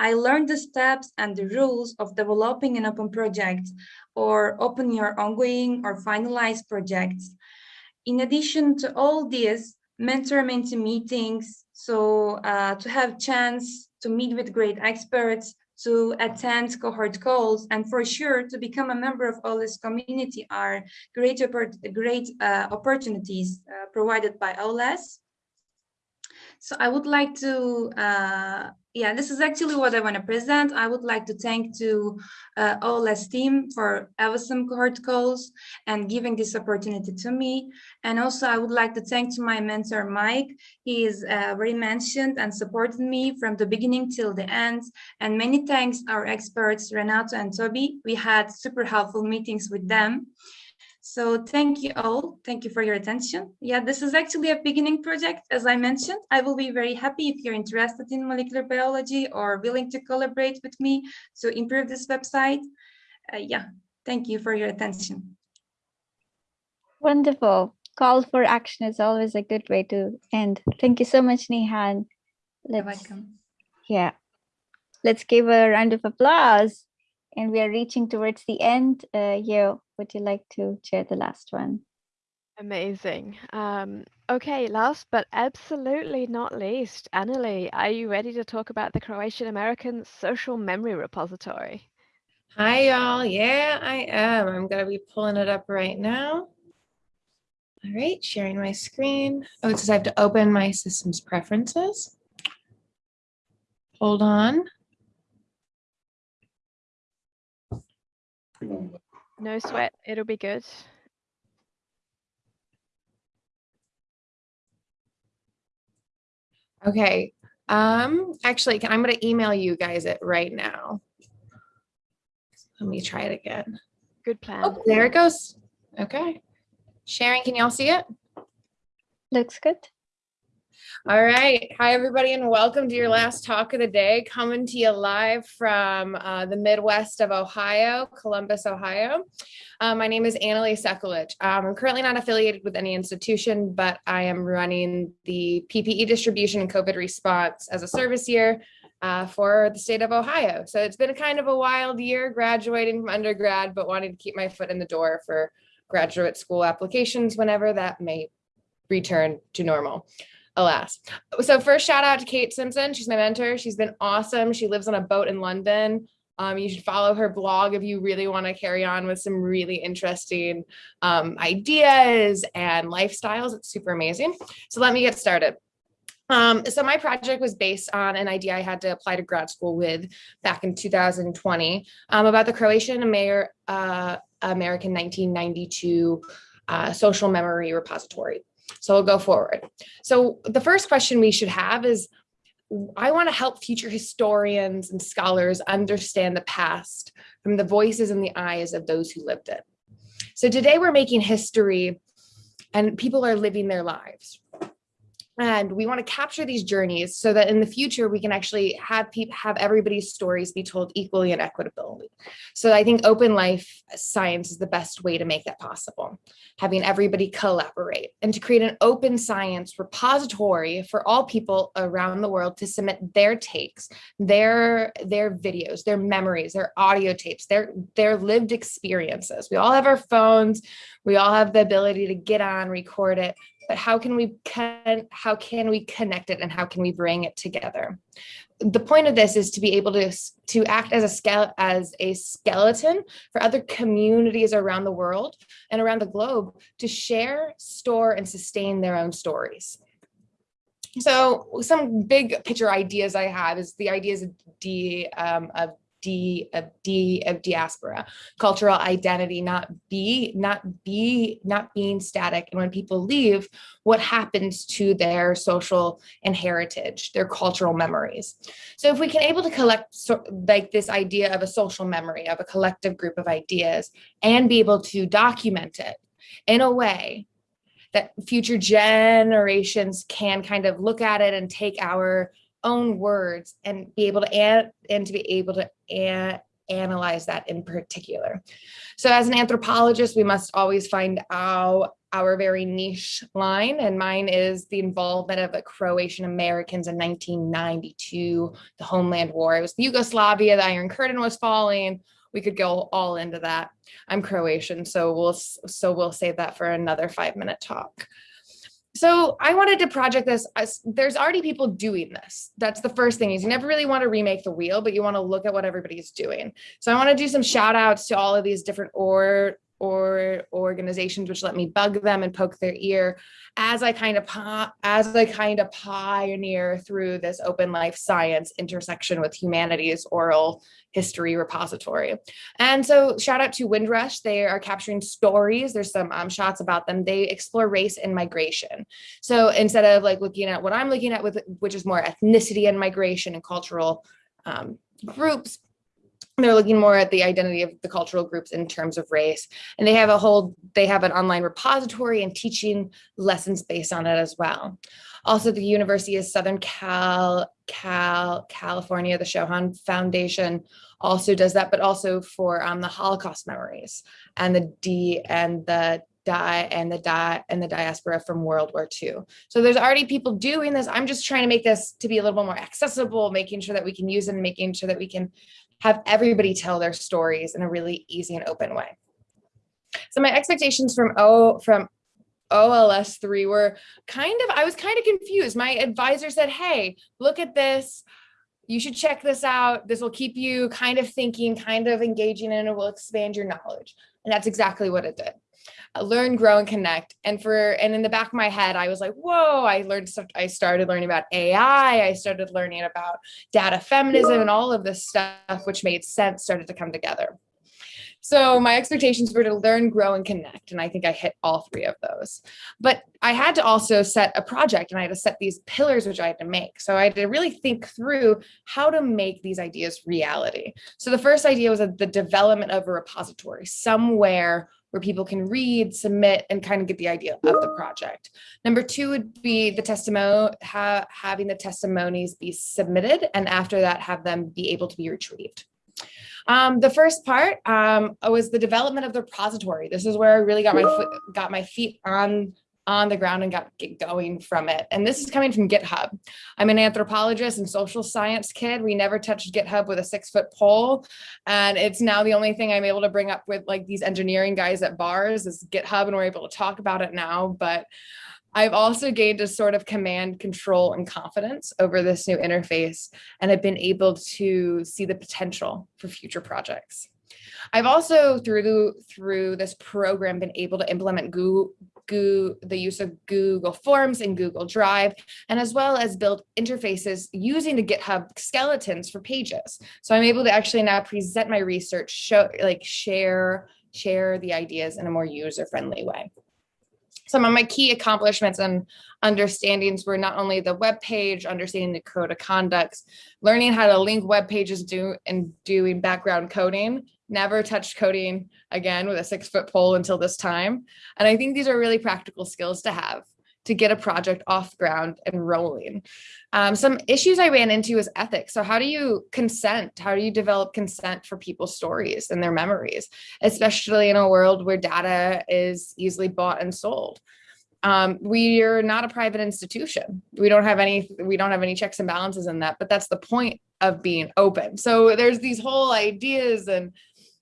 I learned the steps and the rules of developing an open project or open your ongoing or finalized projects in addition to all this, mentor-mentee meetings, so uh, to have chance to meet with great experts, to attend cohort calls, and for sure to become a member of OLS community are great, great uh, opportunities uh, provided by OLS. So I would like to uh, yeah, this is actually what I want to present. I would like to thank to uh, OLS team for awesome cohort calls and giving this opportunity to me. And also I would like to thank to my mentor, Mike. He is uh, very mentioned and supported me from the beginning till the end. And many thanks our experts, Renato and Toby. We had super helpful meetings with them. So thank you all. Thank you for your attention. Yeah, this is actually a beginning project. As I mentioned, I will be very happy if you're interested in molecular biology or willing to collaborate with me to improve this website. Uh, yeah, thank you for your attention. Wonderful. Call for action is always a good way to end. Thank you so much, Nihan. Let's, You're welcome. Yeah. Let's give a round of applause. And we are reaching towards the end. Uh, Yo, would you like to share the last one? Amazing. Um, okay, last but absolutely not least, Annalie, are you ready to talk about the Croatian American Social Memory Repository? Hi, y'all. Yeah, I am. I'm going to be pulling it up right now. All right, sharing my screen. Oh, it says I have to open my system's preferences. Hold on. No sweat, it'll be good. Okay. Um, actually, I'm going to email you guys it right now. Let me try it again. Good plan. Oh, there it goes. Okay. Sharing, can y'all see it? Looks good. All right. Hi, everybody, and welcome to your last talk of the day, coming to you live from uh, the Midwest of Ohio, Columbus, Ohio. Um, my name is Annalie Sekulich. Um, I'm currently not affiliated with any institution, but I am running the PPE distribution and COVID response as a service year uh, for the state of Ohio. So it's been a kind of a wild year graduating from undergrad, but wanting to keep my foot in the door for graduate school applications whenever that may return to normal alas. So first shout out to Kate Simpson. She's my mentor. She's been awesome. She lives on a boat in London. Um, you should follow her blog if you really want to carry on with some really interesting um, ideas and lifestyles. It's super amazing. So let me get started. Um, so my project was based on an idea I had to apply to grad school with back in 2020 um, about the Croatian Amer uh, American 1992 uh, social memory repository. So we'll go forward. So the first question we should have is, I want to help future historians and scholars understand the past from the voices and the eyes of those who lived it. So today we're making history and people are living their lives, and we want to capture these journeys so that in the future we can actually have people have everybody's stories be told equally and equitably. So i think open life science is the best way to make that possible having everybody collaborate and to create an open science repository for all people around the world to submit their takes their their videos their memories their audio tapes their their lived experiences. We all have our phones. We all have the ability to get on record it but how can we can how can we connect it and how can we bring it together? The point of this is to be able to to act as a scale as a skeleton for other communities around the world and around the globe to share store and sustain their own stories. So some big picture ideas i have is the ideas of d um, of D of D of diaspora, cultural identity, not be, not be, not being static. And when people leave, what happens to their social and heritage, their cultural memories. So if we can able to collect so, like this idea of a social memory of a collective group of ideas and be able to document it in a way that future generations can kind of look at it and take our own words and be able to and, and to be able to an, analyze that in particular. So as an anthropologist, we must always find out our very niche line and mine is the involvement of the Croatian Americans in 1992, the homeland war. It was Yugoslavia, the Iron Curtain was falling. We could go all into that. I'm Croatian, so we'll so we'll save that for another five minute talk so I wanted to project this as there's already people doing this. That's the first thing is you never really want to remake the wheel, but you want to look at what everybody's doing. So I want to do some shout outs to all of these different or or organizations which let me bug them and poke their ear as I kind of as I kind of pioneer through this open life science intersection with humanities oral history repository. And so shout out to Windrush. They are capturing stories. There's some um, shots about them. They explore race and migration. So instead of like looking at what I'm looking at with, which is more ethnicity and migration and cultural um, groups, they're looking more at the identity of the cultural groups in terms of race and they have a whole they have an online repository and teaching lessons based on it as well also the university of southern cal cal california the Shoah foundation also does that but also for um, the holocaust memories and the d and the die and the die and the diaspora from World War II. So there's already people doing this. I'm just trying to make this to be a little bit more accessible, making sure that we can use it and making sure that we can have everybody tell their stories in a really easy and open way. So my expectations from O from OLS 3 were kind of, I was kind of confused. My advisor said, hey, look at this. You should check this out. This will keep you kind of thinking, kind of engaging, and it will expand your knowledge. And that's exactly what it did Uh, learn, grow, and connect. And for and in the back of my head, I was like, whoa, I learned stuff. I started learning about AI. I started learning about data feminism and all of this stuff, which made sense, started to come together. So my expectations were to learn, grow, and connect. And I think I hit all three of those. But I had to also set a project and I had to set these pillars, which I had to make. So I had to really think through how to make these ideas reality. So the first idea was the development of a repository somewhere where people can read, submit, and kind of get the idea of the project. Number two would be the testimony, ha having the testimonies be submitted, and after that, have them be able to be retrieved. Um, the first part um, was the development of the repository. This is where I really got my got my feet on on the ground and got get going from it. And this is coming from GitHub. I'm an anthropologist and social science kid. We never touched GitHub with a six foot pole. And it's now the only thing I'm able to bring up with like these engineering guys at bars is GitHub and we're able to talk about it now. But I've also gained a sort of command, control, and confidence over this new interface, and I've been able to see the potential for future projects. I've also, through through this program, been able to implement Google, The use of Google Forms and Google Drive, and as well as build interfaces using the GitHub skeletons for pages. So I'm able to actually now present my research, show, like share, share the ideas in a more user-friendly way some of my key accomplishments and understandings were not only the web page, understanding the code of conducts, learning how to link web pages do and doing background coding, never touched coding again with a six foot pole until this time. And I think these are really practical skills to have to get a project off ground and rolling. Um, some issues I ran into is ethics. So how do you consent? How do you develop consent for people's stories and their memories, especially in a world where data is easily bought and sold? Um, we are not a private institution. We don't have any, we don't have any checks and balances in that, but that's the point of being open. So there's these whole ideas and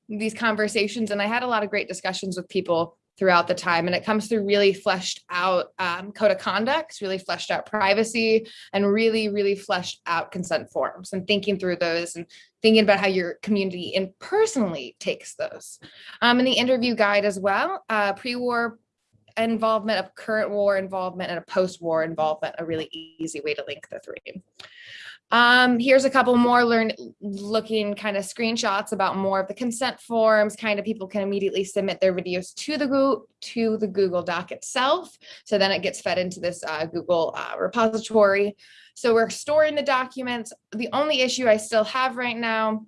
these conversations. And I had a lot of great discussions with people throughout the time. And it comes through really fleshed out um, code of conduct, really fleshed out privacy, and really, really fleshed out consent forms and thinking through those and thinking about how your community and personally takes those. Um, in the interview guide as well, uh, pre-war involvement of current war involvement and a post-war involvement, a really easy way to link the three. Um, here's a couple more learn looking kind of screenshots about more of the consent forms, kind of people can immediately submit their videos to the Google, to the Google Doc itself. So then it gets fed into this uh, Google uh, repository. So we're storing the documents. The only issue I still have right now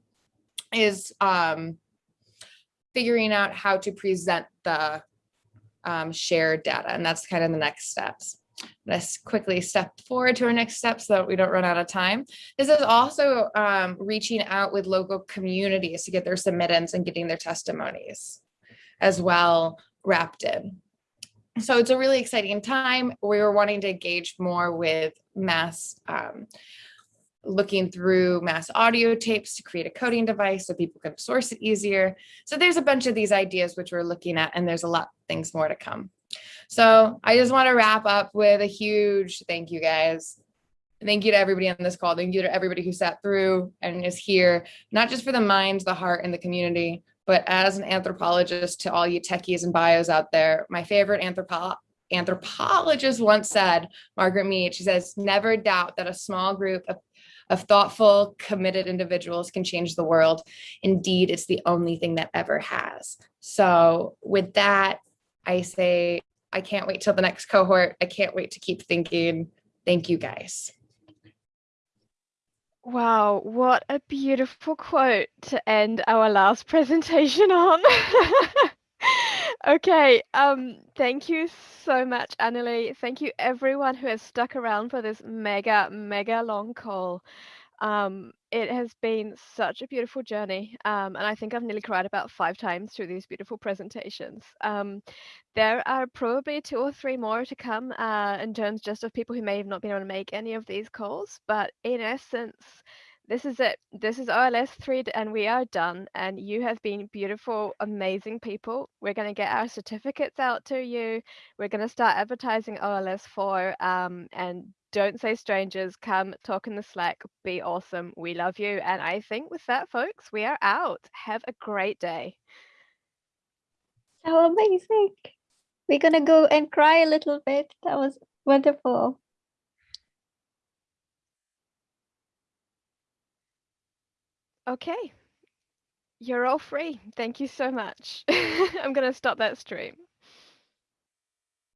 is um, figuring out how to present the um, shared data. And that's kind of the next steps. Let's quickly step forward to our next step so that we don't run out of time. This is also um, reaching out with local communities to get their submittance and getting their testimonies as well wrapped in. So it's a really exciting time. We were wanting to engage more with mass, um, looking through mass audio tapes to create a coding device so people can source it easier. So there's a bunch of these ideas which we're looking at and there's a lot things more to come. So I just want to wrap up with a huge thank you guys. Thank you to everybody on this call. Thank you to everybody who sat through and is here, not just for the minds, the heart, and the community, but as an anthropologist to all you techies and bios out there. My favorite anthropo anthropologist once said, Margaret Mead, she says, never doubt that a small group of, of thoughtful, committed individuals can change the world. Indeed, it's the only thing that ever has. So with that, I say I can't wait till the next cohort. I can't wait to keep thinking. Thank you guys. Wow, what a beautiful quote to end our last presentation on. okay, um, thank you so much, Annalie. Thank you everyone who has stuck around for this mega, mega long call. Um, it has been such a beautiful journey, um, and I think I've nearly cried about five times through these beautiful presentations. Um, there are probably two or three more to come uh, in terms just of people who may have not been able to make any of these calls, but in essence, this is it. This is OLS 3 and we are done. And you have been beautiful, amazing people. We're going to get our certificates out to you. We're going to start advertising OLS 4 um, and don't say strangers. Come talk in the Slack. Be awesome. We love you. And I think with that, folks, we are out. Have a great day. So amazing. We're going to go and cry a little bit. That was wonderful. Okay. You're all free. Thank you so much. I'm going to stop that stream.